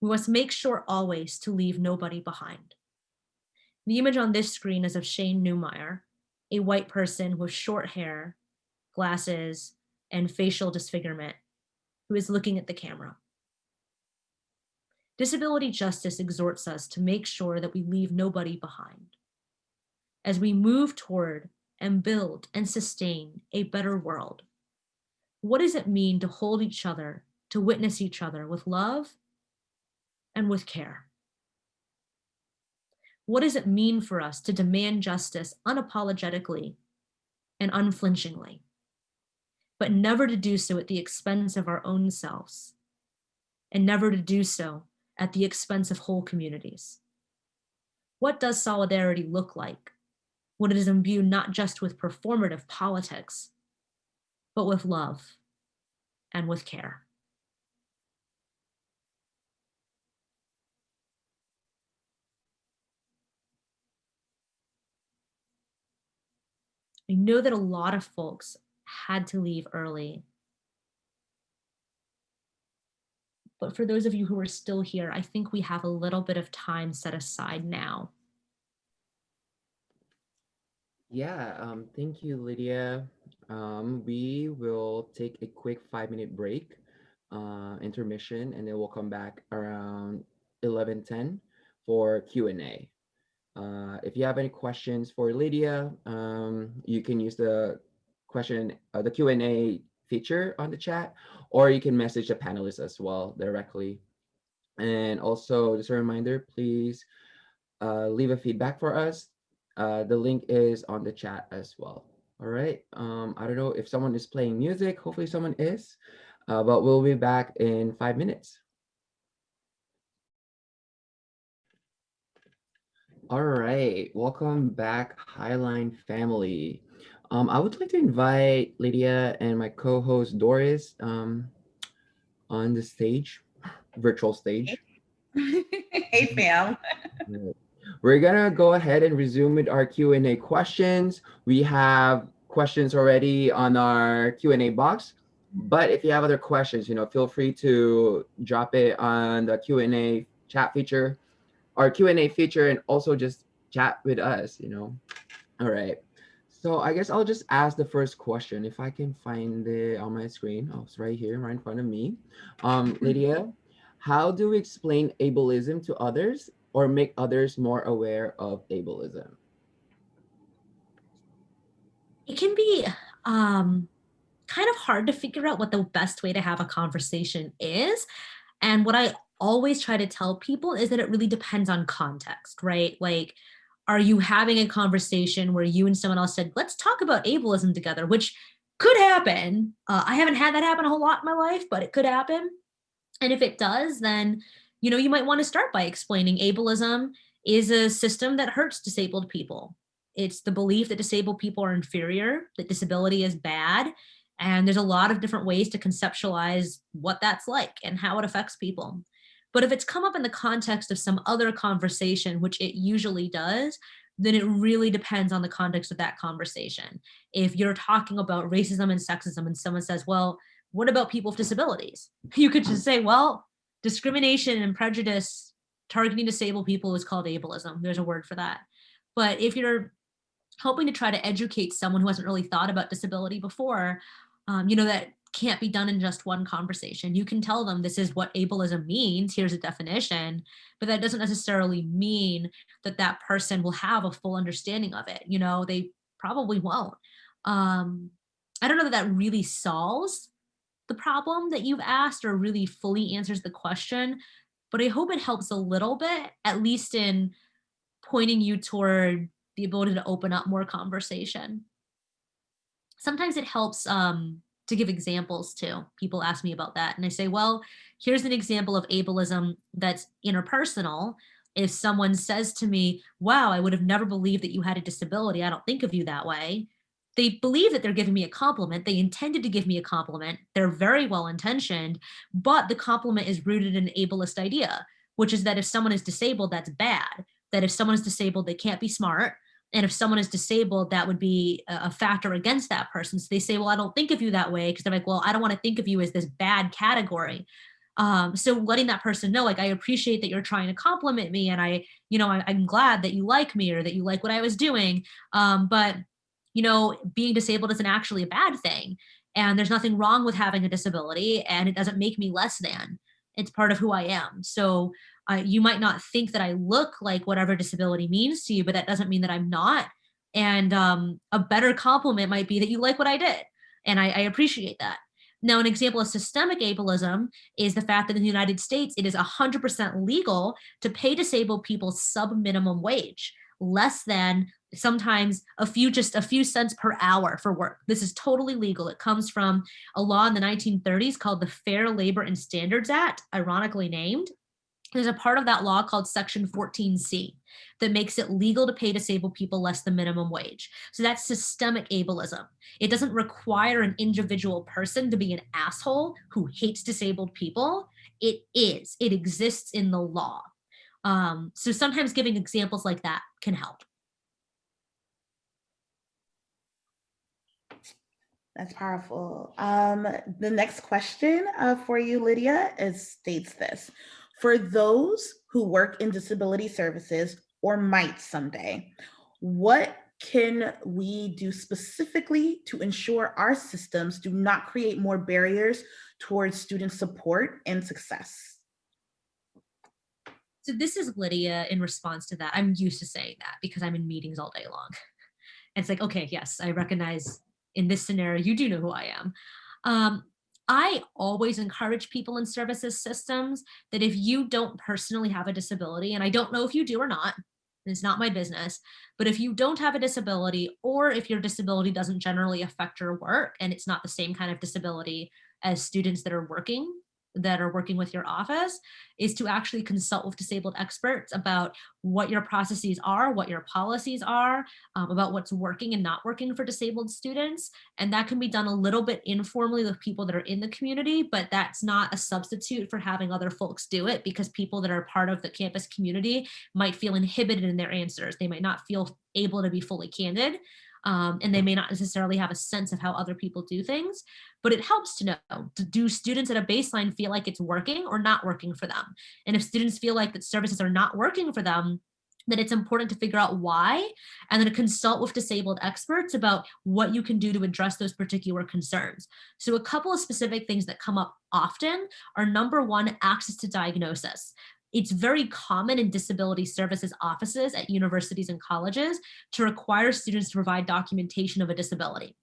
we must make sure always to leave nobody behind. The image on this screen is of Shain Neumeier, a white person with short hair, glasses, and facial disfigurement, who is looking at the camera. Disability justice exhorts us to make sure that we leave nobody behind. As we move toward and build and sustain a better world, what does it mean to hold each other, to witness each other with love and with care? What does it mean for us to demand justice unapologetically and unflinchingly, but never to do so at the expense of our own selves, and never to do so at the expense of whole communities? What does solidarity look like when it is imbued not just with performative politics, but with love and with care. I know that a lot of folks had to leave early. But for those of you who are still here, I think we have a little bit of time set aside now. Yeah, um, thank you, Lydia. Um, we will take a quick five minute break, uh, intermission, and then we'll come back around 11:10 for Q&A. Uh, if you have any questions for Lydia, um, you can use the question, uh, the Q&A feature on the chat, or you can message the panelists as well directly. And also, just a reminder, please uh, leave a feedback for us. Uh, the link is on the chat as well. All right. Um, I don't know if someone is playing music. Hopefully someone is, uh, but we'll be back in five minutes. All right. Welcome back, Highline family. Um, I would like to invite Lydia and my co-host Doris um, on the stage, virtual stage. hey, fam. We're gonna go ahead and resume with our Q&A questions. We have questions already on our Q&A box, but if you have other questions, you know, feel free to drop it on the Q&A chat feature, our Q&A feature, and also just chat with us, you know. All right. So I guess I'll just ask the first question if I can find it on my screen. Oh, it's right here, right in front of me. Um, Lydia, how do we explain ableism to others or make others more aware of ableism? It can be um, kind of hard to figure out what the best way to have a conversation is. And what I always try to tell people is that it really depends on context, right? Like, are you having a conversation where you and someone else said, let's talk about ableism together, which could happen. Uh, I haven't had that happen a whole lot in my life, but it could happen. And if it does, then you know, you might want to start by explaining ableism is a system that hurts disabled people. It's the belief that disabled people are inferior, that disability is bad, and there's a lot of different ways to conceptualize what that's like and how it affects people. But if it's come up in the context of some other conversation, which it usually does, then it really depends on the context of that conversation. If you're talking about racism and sexism and someone says, well, what about people with disabilities? You could just say, well, discrimination and prejudice targeting disabled people is called ableism. There's a word for that. But if you're hoping to try to educate someone who hasn't really thought about disability before, um, you know, that can't be done in just one conversation. You can tell them this is what ableism means, here's a definition, but that doesn't necessarily mean that that person will have a full understanding of it. You know, they probably won't. Um, I don't know that that really solves the problem that you've asked or really fully answers the question, but I hope it helps a little bit, at least in pointing you toward the ability to open up more conversation. Sometimes it helps um, to give examples too. People ask me about that and I say, well, here's an example of ableism that's interpersonal. If someone says to me, wow, I would have never believed that you had a disability. I don't think of you that way. They believe that they're giving me a compliment. They intended to give me a compliment. They're very well intentioned, but the compliment is rooted in an ableist idea, which is that if someone is disabled, that's bad. That if someone is disabled, they can't be smart and if someone is disabled, that would be a factor against that person. So they say, well, I don't think of you that way because they're like, well, I don't want to think of you as this bad category. Um, so letting that person know, like, I appreciate that you're trying to compliment me and I, you know, I, am glad that you like me or that you like what I was doing. Um, but, you know, being disabled isn't actually a bad thing. And there's nothing wrong with having a disability and it doesn't make me less than. It's part of who I am. So uh, you might not think that I look like whatever disability means to you, but that doesn't mean that I'm not. And um, a better compliment might be that you like what I did. And I, I appreciate that. Now, an example of systemic ableism is the fact that in the United States, it is 100% legal to pay disabled people sub minimum wage, less than sometimes a few, just a few cents per hour for work. This is totally legal. It comes from a law in the 1930s called the Fair Labor and Standards Act, ironically named there's a part of that law called section 14C that makes it legal to pay disabled people less than minimum wage. So that's systemic ableism. It doesn't require an individual person to be an asshole who hates disabled people. It is, it exists in the law. Um, so sometimes giving examples like that can help. That's powerful. Um, the next question uh, for you, Lydia, is states this. For those who work in disability services or might someday, what can we do specifically to ensure our systems do not create more barriers towards student support and success? So this is Lydia in response to that. I'm used to saying that because I'm in meetings all day long. And it's like, okay, yes, I recognize in this scenario, you do know who I am. Um, I always encourage people in services systems that if you don't personally have a disability, and I don't know if you do or not, it's not my business, but if you don't have a disability or if your disability doesn't generally affect your work and it's not the same kind of disability as students that are working, that are working with your office is to actually consult with disabled experts about what your processes are, what your policies are, um, about what's working and not working for disabled students. And that can be done a little bit informally with people that are in the community, but that's not a substitute for having other folks do it because people that are part of the campus community might feel inhibited in their answers. They might not feel able to be fully candid um, and they may not necessarily have a sense of how other people do things, but it helps to know, do students at a baseline feel like it's working or not working for them? And if students feel like that services are not working for them, then it's important to figure out why and then consult with disabled experts about what you can do to address those particular concerns. So a couple of specific things that come up often are number one, access to diagnosis. It's very common in disability services offices at universities and colleges to require students to provide documentation of a disability.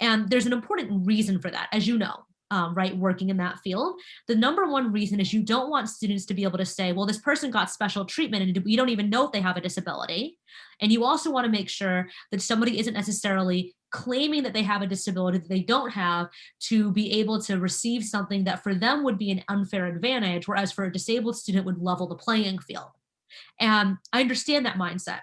And there's an important reason for that, as you know, um, right, working in that field. The number one reason is you don't want students to be able to say, well, this person got special treatment and we don't even know if they have a disability. And you also want to make sure that somebody isn't necessarily claiming that they have a disability that they don't have to be able to receive something that for them would be an unfair advantage, whereas for a disabled student would level the playing field. And I understand that mindset.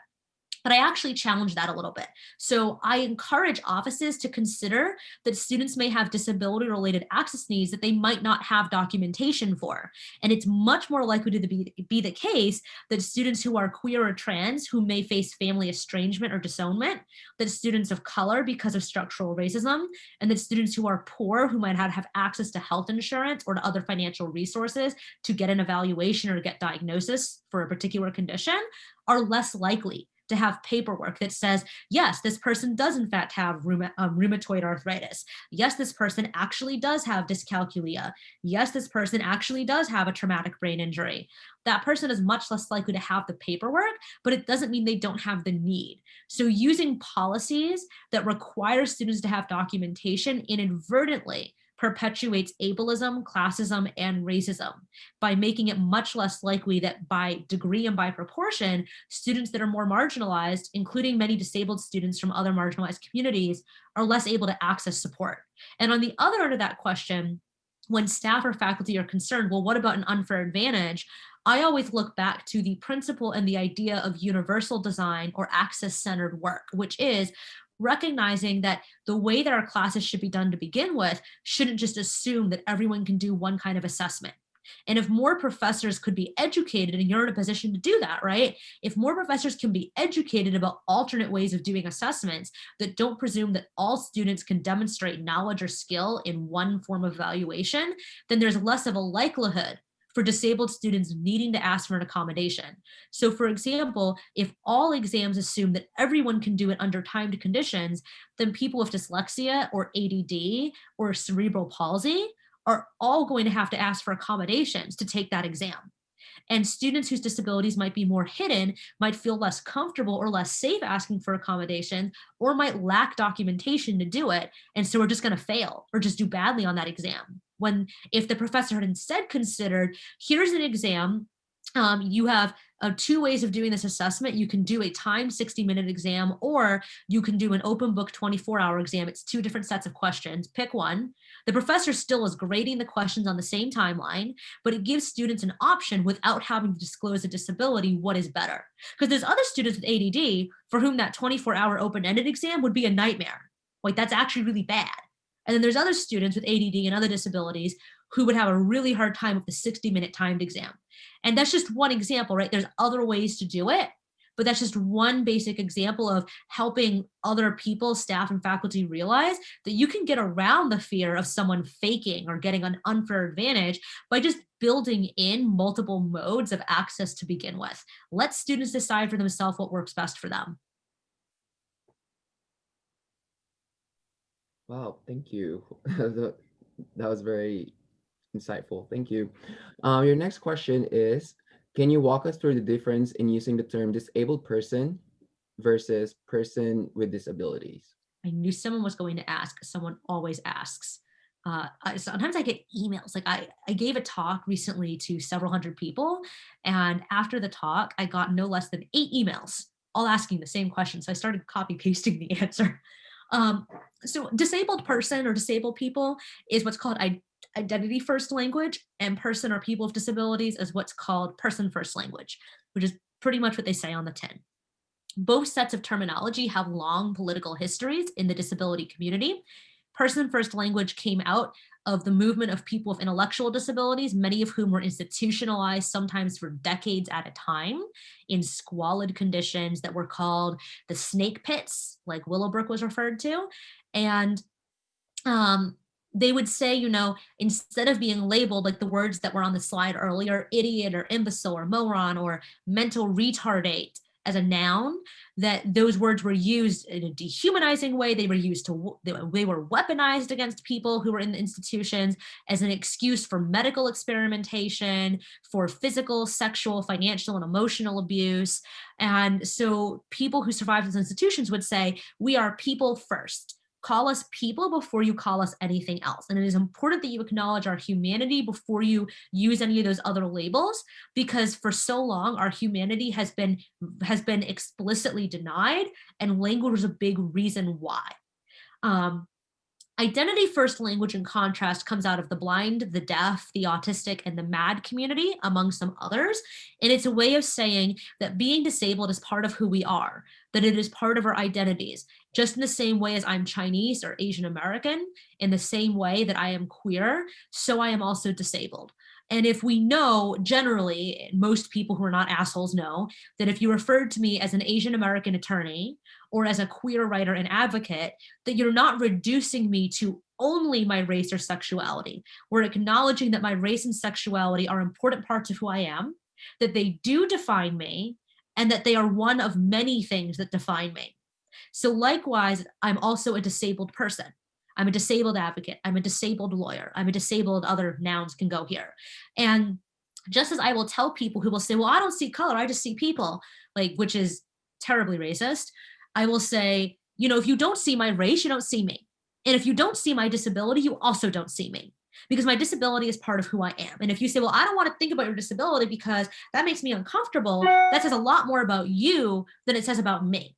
But I actually challenge that a little bit. So I encourage offices to consider that students may have disability related access needs that they might not have documentation for. And it's much more likely to be, be the case that students who are queer or trans who may face family estrangement or disownment, that students of color because of structural racism, and that students who are poor who might not have access to health insurance or to other financial resources to get an evaluation or get diagnosis for a particular condition are less likely to have paperwork that says, yes, this person does in fact have um, rheumatoid arthritis. Yes, this person actually does have dyscalculia. Yes, this person actually does have a traumatic brain injury. That person is much less likely to have the paperwork, but it doesn't mean they don't have the need. So using policies that require students to have documentation inadvertently perpetuates ableism, classism, and racism by making it much less likely that by degree and by proportion, students that are more marginalized, including many disabled students from other marginalized communities, are less able to access support. And on the other end of that question, when staff or faculty are concerned, well, what about an unfair advantage? I always look back to the principle and the idea of universal design or access-centered work, which is recognizing that the way that our classes should be done to begin with shouldn't just assume that everyone can do one kind of assessment. And if more professors could be educated and you're in a position to do that, right? If more professors can be educated about alternate ways of doing assessments that don't presume that all students can demonstrate knowledge or skill in one form of evaluation, then there's less of a likelihood for disabled students needing to ask for an accommodation. So for example, if all exams assume that everyone can do it under timed conditions, then people with dyslexia or ADD or cerebral palsy are all going to have to ask for accommodations to take that exam. And students whose disabilities might be more hidden might feel less comfortable or less safe asking for accommodation or might lack documentation to do it. And so we're just gonna fail or just do badly on that exam when if the professor had instead considered, here's an exam, um, you have uh, two ways of doing this assessment. You can do a timed 60 minute exam or you can do an open book 24 hour exam. It's two different sets of questions. Pick one. The professor still is grading the questions on the same timeline, but it gives students an option without having to disclose a disability what is better. Because there's other students with ADD for whom that 24 hour open ended exam would be a nightmare. Like that's actually really bad. And then there's other students with ADD and other disabilities who would have a really hard time with the 60 minute timed exam. And that's just one example, right? There's other ways to do it, but that's just one basic example of helping other people, staff and faculty realize that you can get around the fear of someone faking or getting an unfair advantage by just building in multiple modes of access to begin with. Let students decide for themselves what works best for them. Wow, thank you. that was very insightful. Thank you. Uh, your next question is, can you walk us through the difference in using the term disabled person versus person with disabilities? I knew someone was going to ask. Someone always asks. Uh, sometimes I get emails. Like I, I gave a talk recently to several hundred people. And after the talk, I got no less than eight emails, all asking the same question. So I started copy pasting the answer. Um, so disabled person or disabled people is what's called identity first language and person or people with disabilities is what's called person first language, which is pretty much what they say on the tin. Both sets of terminology have long political histories in the disability community. Person first language came out of the movement of people with intellectual disabilities, many of whom were institutionalized sometimes for decades at a time in squalid conditions that were called the snake pits, like Willowbrook was referred to. And um, they would say, you know, instead of being labeled like the words that were on the slide earlier, idiot or imbecile or moron or mental retardate, as a noun, that those words were used in a dehumanizing way. They were used to, they were weaponized against people who were in the institutions as an excuse for medical experimentation, for physical, sexual, financial, and emotional abuse. And so people who survived those institutions would say, we are people first call us people before you call us anything else. And it is important that you acknowledge our humanity before you use any of those other labels, because for so long, our humanity has been, has been explicitly denied and language is a big reason why. Um, Identity first language in contrast comes out of the blind, the deaf, the autistic, and the mad community, among some others. And it's a way of saying that being disabled is part of who we are, that it is part of our identities, just in the same way as I'm Chinese or Asian American, in the same way that I am queer, so I am also disabled. And if we know generally, most people who are not assholes know that if you referred to me as an Asian American attorney or as a queer writer and advocate, that you're not reducing me to only my race or sexuality. We're acknowledging that my race and sexuality are important parts of who I am, that they do define me, and that they are one of many things that define me. So likewise, I'm also a disabled person. I'm a disabled advocate. I'm a disabled lawyer. I'm a disabled other nouns can go here. And just as I will tell people who will say, well, I don't see color, I just see people, like, which is terribly racist. I will say, you know, if you don't see my race, you don't see me. And if you don't see my disability, you also don't see me because my disability is part of who I am. And if you say, well, I don't want to think about your disability because that makes me uncomfortable, that says a lot more about you than it says about me.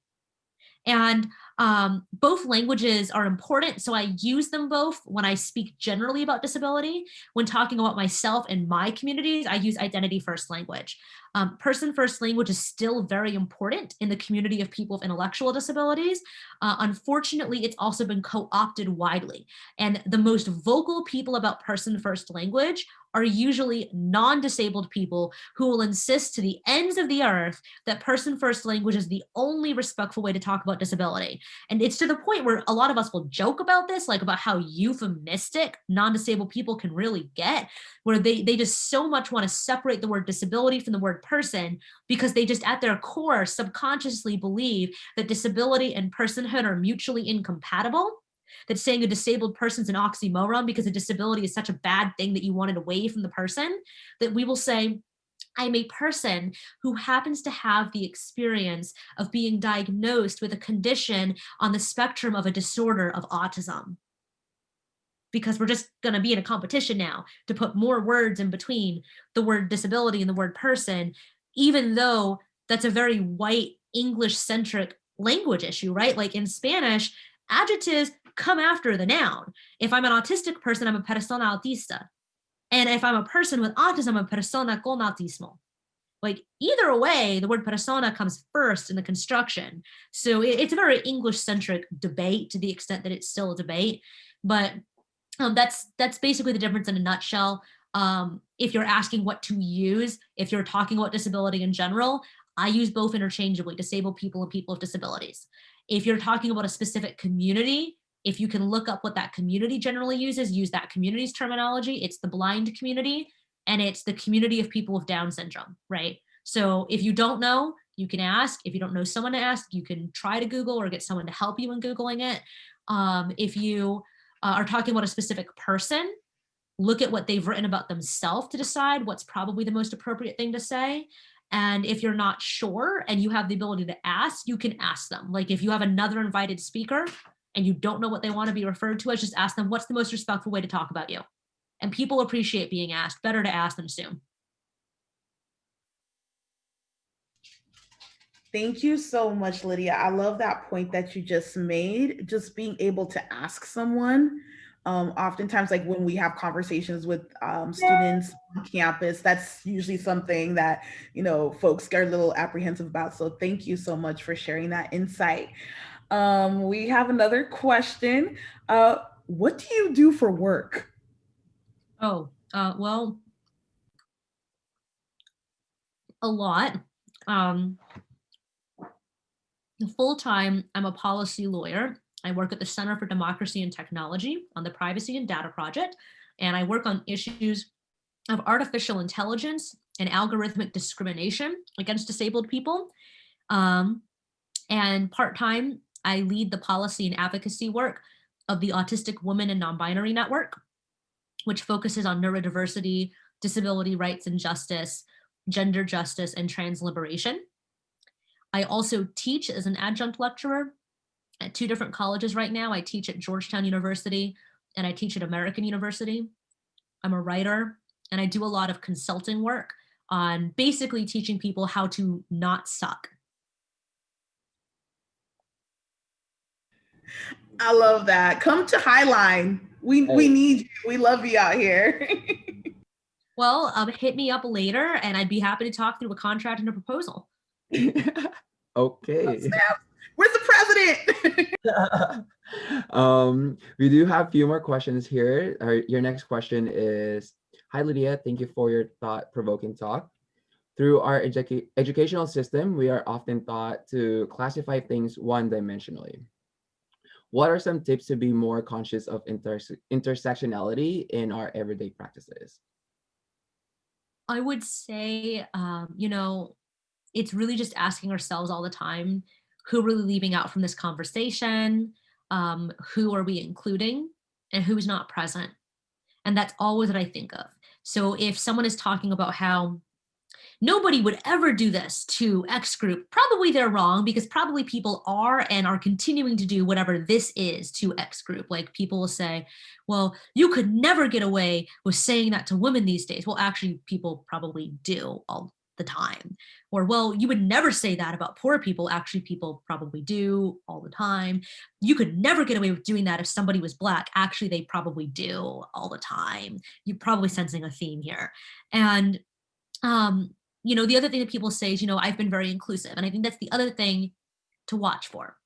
And um, both languages are important, so I use them both when I speak generally about disability. When talking about myself and my communities, I use identity first language. Um, person first language is still very important in the community of people with intellectual disabilities. Uh, unfortunately, it's also been co-opted widely. And the most vocal people about person first language are usually non-disabled people who will insist to the ends of the earth that person first language is the only respectful way to talk about disability. And it's to the point where a lot of us will joke about this, like about how euphemistic non-disabled people can really get, where they, they just so much want to separate the word disability from the word person because they just at their core subconsciously believe that disability and personhood are mutually incompatible that saying a disabled person's an oxymoron because a disability is such a bad thing that you want it away from the person, that we will say, I'm a person who happens to have the experience of being diagnosed with a condition on the spectrum of a disorder of autism. Because we're just going to be in a competition now to put more words in between the word disability and the word person, even though that's a very white English centric language issue, right? Like in Spanish, adjectives come after the noun. If I'm an autistic person, I'm a persona autista. And if I'm a person with autism, I'm a persona con autismo. Like either way, the word persona comes first in the construction. So it's a very English centric debate to the extent that it's still a debate. But um, that's that's basically the difference in a nutshell. Um, if you're asking what to use, if you're talking about disability in general, I use both interchangeably, disabled people and people with disabilities. If you're talking about a specific community, if you can look up what that community generally uses, use that community's terminology. It's the blind community and it's the community of people with Down syndrome, right? So if you don't know, you can ask. If you don't know someone to ask, you can try to Google or get someone to help you in Googling it. Um, if you uh, are talking about a specific person, look at what they've written about themselves to decide what's probably the most appropriate thing to say. And if you're not sure and you have the ability to ask, you can ask them. Like if you have another invited speaker, and you don't know what they want to be referred to as, just ask them what's the most respectful way to talk about you. And people appreciate being asked, better to ask than assume. Thank you so much, Lydia. I love that point that you just made, just being able to ask someone. Um, oftentimes, like when we have conversations with um, students on campus, that's usually something that, you know, folks get a little apprehensive about. So thank you so much for sharing that insight. Um, we have another question. Uh, what do you do for work? Oh, uh, well, a lot. Um, full time, I'm a policy lawyer. I work at the Center for Democracy and Technology on the Privacy and Data Project, and I work on issues of artificial intelligence and algorithmic discrimination against disabled people. Um, and part-time, I lead the policy and advocacy work of the Autistic Women and Non-Binary Network, which focuses on neurodiversity, disability rights and justice, gender justice, and trans liberation. I also teach as an adjunct lecturer at two different colleges right now. I teach at Georgetown University and I teach at American University. I'm a writer and I do a lot of consulting work on basically teaching people how to not suck I love that. Come to Highline. We we need you. We love you out here. Well, um, hit me up later and I'd be happy to talk through a contract and a proposal. okay. Snap. Where's the president? um, we do have a few more questions here. Our, your next question is, Hi Lydia, thank you for your thought-provoking talk. Through our educa- educational system, we are often taught to classify things one-dimensionally. What are some tips to be more conscious of interse- intersectionality in our everyday practices? I would say, um, you know, it's really just asking ourselves all the time who are we leaving out from this conversation? Um, who are we including? And who's not present? And that's always what I think of. So if someone is talking about how nobody would ever do this to X group, probably they're wrong because probably people are and are continuing to do whatever this is to X group. Like people will say, well, you could never get away with saying that to women these days. Well, actually, people probably do all the time. Or, well, you would never say that about poor people. Actually, people probably do all the time. You could never get away with doing that if somebody was black. Actually, they probably do all the time. You're probably sensing a theme here. And, um, you know, the other thing that people say is, you know, I've been very inclusive. And I think that's the other thing to watch for.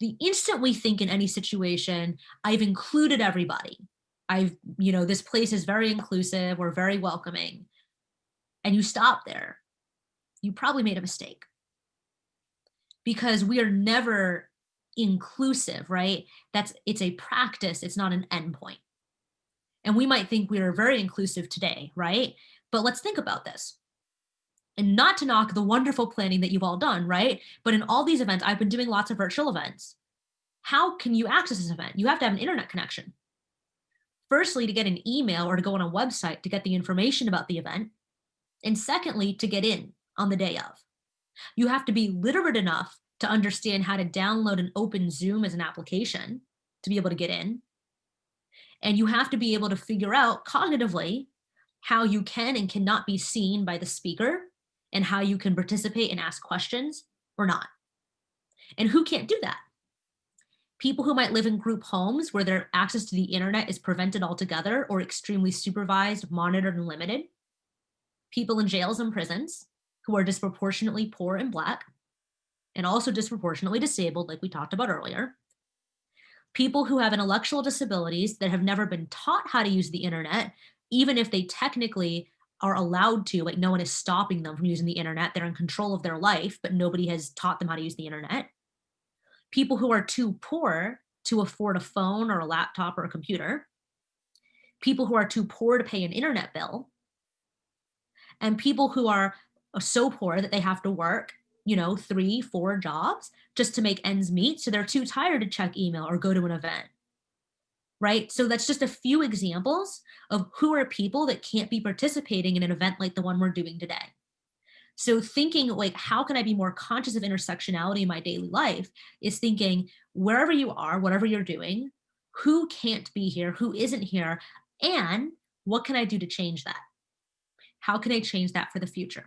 The instant we think in any situation, I've included everybody. I've, you know, this place is very inclusive, we're very welcoming. And you stop there, you probably made a mistake. Because we are never inclusive, right? That's it's a practice, it's not an endpoint. And we might think we are very inclusive today, right? But let's think about this. And not to knock the wonderful planning that you've all done, right? But in all these events, I've been doing lots of virtual events. How can you access this event? You have to have an internet connection. Firstly, to get an email or to go on a website to get the information about the event. And secondly, to get in on the day of. You have to be literate enough to understand how to download and open Zoom as an application to be able to get in. And you have to be able to figure out cognitively how you can and cannot be seen by the speaker and how you can participate and ask questions or not. And who can't do that? People who might live in group homes where their access to the internet is prevented altogether or extremely supervised, monitored, and limited. People in jails and prisons who are disproportionately poor and Black and also disproportionately disabled, like we talked about earlier. People who have intellectual disabilities that have never been taught how to use the internet, even if they technically are allowed to, like no one is stopping them from using the internet. They're in control of their life, but nobody has taught them how to use the internet. People who are too poor to afford a phone or a laptop or a computer. People who are too poor to pay an internet bill. And people who are so poor that they have to work, you know, three, four jobs just to make ends meet. So they're too tired to check email or go to an event right? So that's just a few examples of who are people that can't be participating in an event like the one we're doing today. So thinking like, how can I be more conscious of intersectionality in my daily life is thinking wherever you are, whatever you're doing, who can't be here, who isn't here, and what can I do to change that? How can I change that for the future?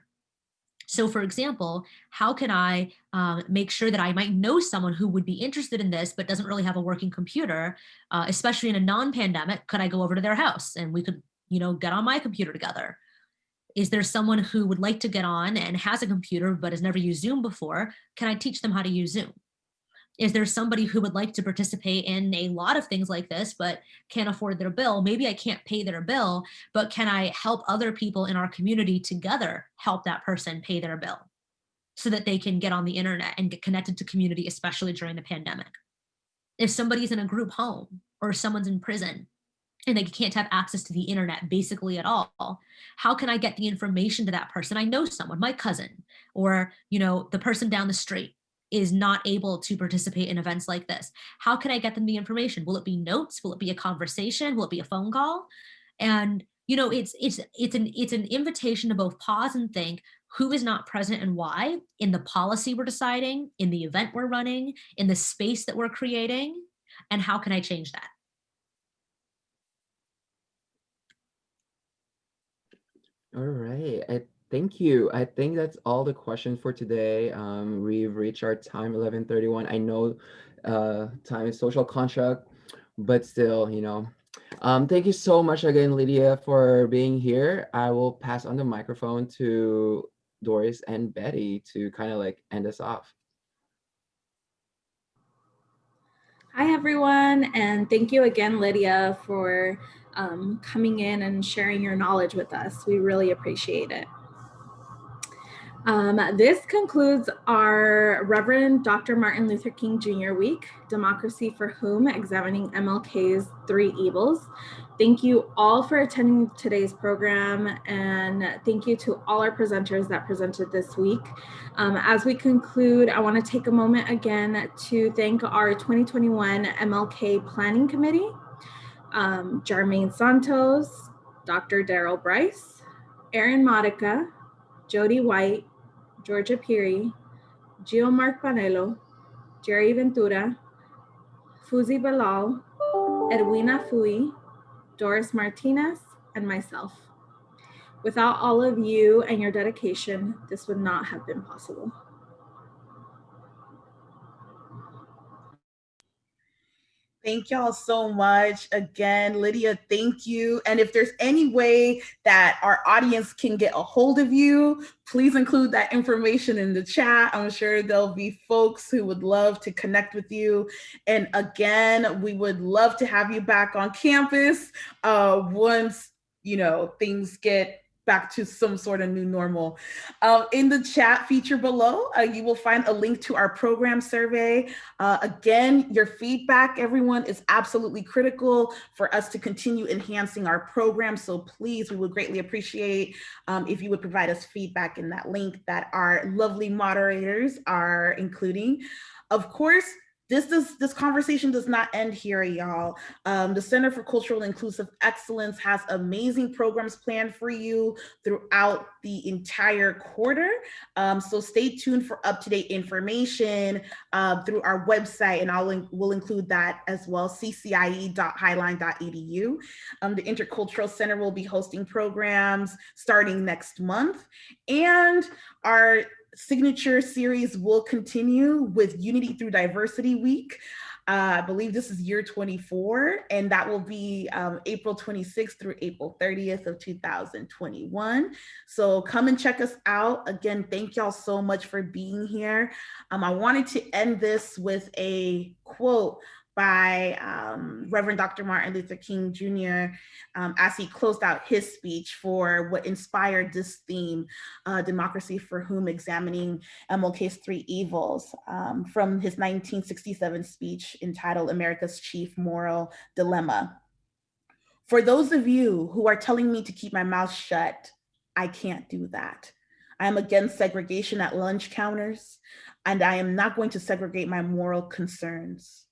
So for example, how can I um, make sure that I might know someone who would be interested in this, but doesn't really have a working computer, uh, especially in a non-pandemic, could I go over to their house and we could, you know, get on my computer together? Is there someone who would like to get on and has a computer, but has never used Zoom before? Can I teach them how to use Zoom? Is there somebody who would like to participate in a lot of things like this, but can't afford their bill? Maybe I can't pay their bill, but can I help other people in our community together help that person pay their bill so that they can get on the internet and get connected to community, especially during the pandemic? If somebody's in a group home or someone's in prison and they can't have access to the internet basically at all, how can I get the information to that person? I know someone, my cousin, or you know, the person down the street is not able to participate in events like this. How can I get them the information? Will it be notes? Will it be a conversation? Will it be a phone call? And you know, it's it's it's an it's an invitation to both pause and think who is not present and why in the policy we're deciding, in the event we're running, in the space that we're creating, and how can I change that? All right. I Thank you. I think that's all the questions for today. Um, we've reached our time, 1131. I know uh, time is social contract, but still, you know. Um, thank you so much again, Lydia, for being here. I will pass on the microphone to Doris and Betty to kind of like end us off. Hi, everyone, and thank you again, Lydia, for um, coming in and sharing your knowledge with us. We really appreciate it. Um, this concludes our Reverend Dr. Martin Luther King Jr. Week, Democracy for Whom, examining MLK's three evils. Thank you all for attending today's program and thank you to all our presenters that presented this week. Um, as we conclude, I wanna take a moment again to thank our 2021 MLK Planning Committee, um, Jarmaine Santos, Dr. Daryl Bryce, Erin Modica, Jody White, Georgia Peary, Gio Mark Panelo, Jerry Ventura, Fuzi Balal, Edwina Fui, Doris Martinez, and myself. Without all of you and your dedication, this would not have been possible. Thank y'all so much. Again, Lydia, thank you. And if there's any way that our audience can get a hold of you, please include that information in the chat. I'm sure there'll be folks who would love to connect with you. And again, we would love to have you back on campus uh, once, you know, things get back to some sort of new normal. Uh, in the chat feature below, uh, you will find a link to our program survey. Uh, again, your feedback, everyone, is absolutely critical for us to continue enhancing our program. So please, we would greatly appreciate um, if you would provide us feedback in that link that our lovely moderators are including. Of course, this does this conversation does not end here y'all. Um, the center for cultural inclusive excellence has amazing programs planned for you throughout the entire quarter. Um, so stay tuned for up-to-date information uh, through our website and i'll will include that as well ccie.highline.edu um, the intercultural center will be hosting programs starting next month. And our signature series will continue with Unity Through Diversity Week. Uh, I believe this is year 24, and that will be um, April 26th through April 30th of 2021. So come and check us out. Again, thank y'all so much for being here. Um, I wanted to end this with a quote by um, Reverend Dr. Martin Luther King Jr. Um, as he closed out his speech for what inspired this theme, uh, Democracy for Whom, examining MLK's three evils um, from his 1967 speech entitled America's Chief Moral Dilemma. For those of you who are telling me to keep my mouth shut, I can't do that. I am against segregation at lunch counters, and I am not going to segregate my moral concerns.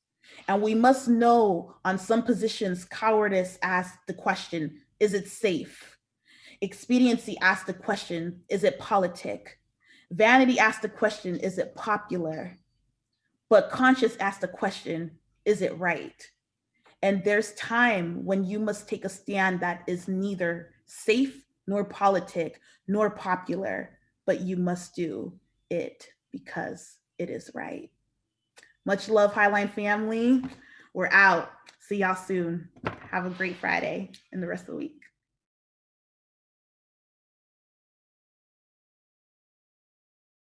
And we must know on some positions, cowardice asks the question, is it safe? Expediency asks the question, is it politic? Vanity asks the question, is it popular? But conscience asks the question, is it right? And there's time when you must take a stand that is neither safe nor politic nor popular, but you must do it because it is right. Much love, Highline family. We're out. See y'all soon. Have a great Friday and the rest of the week.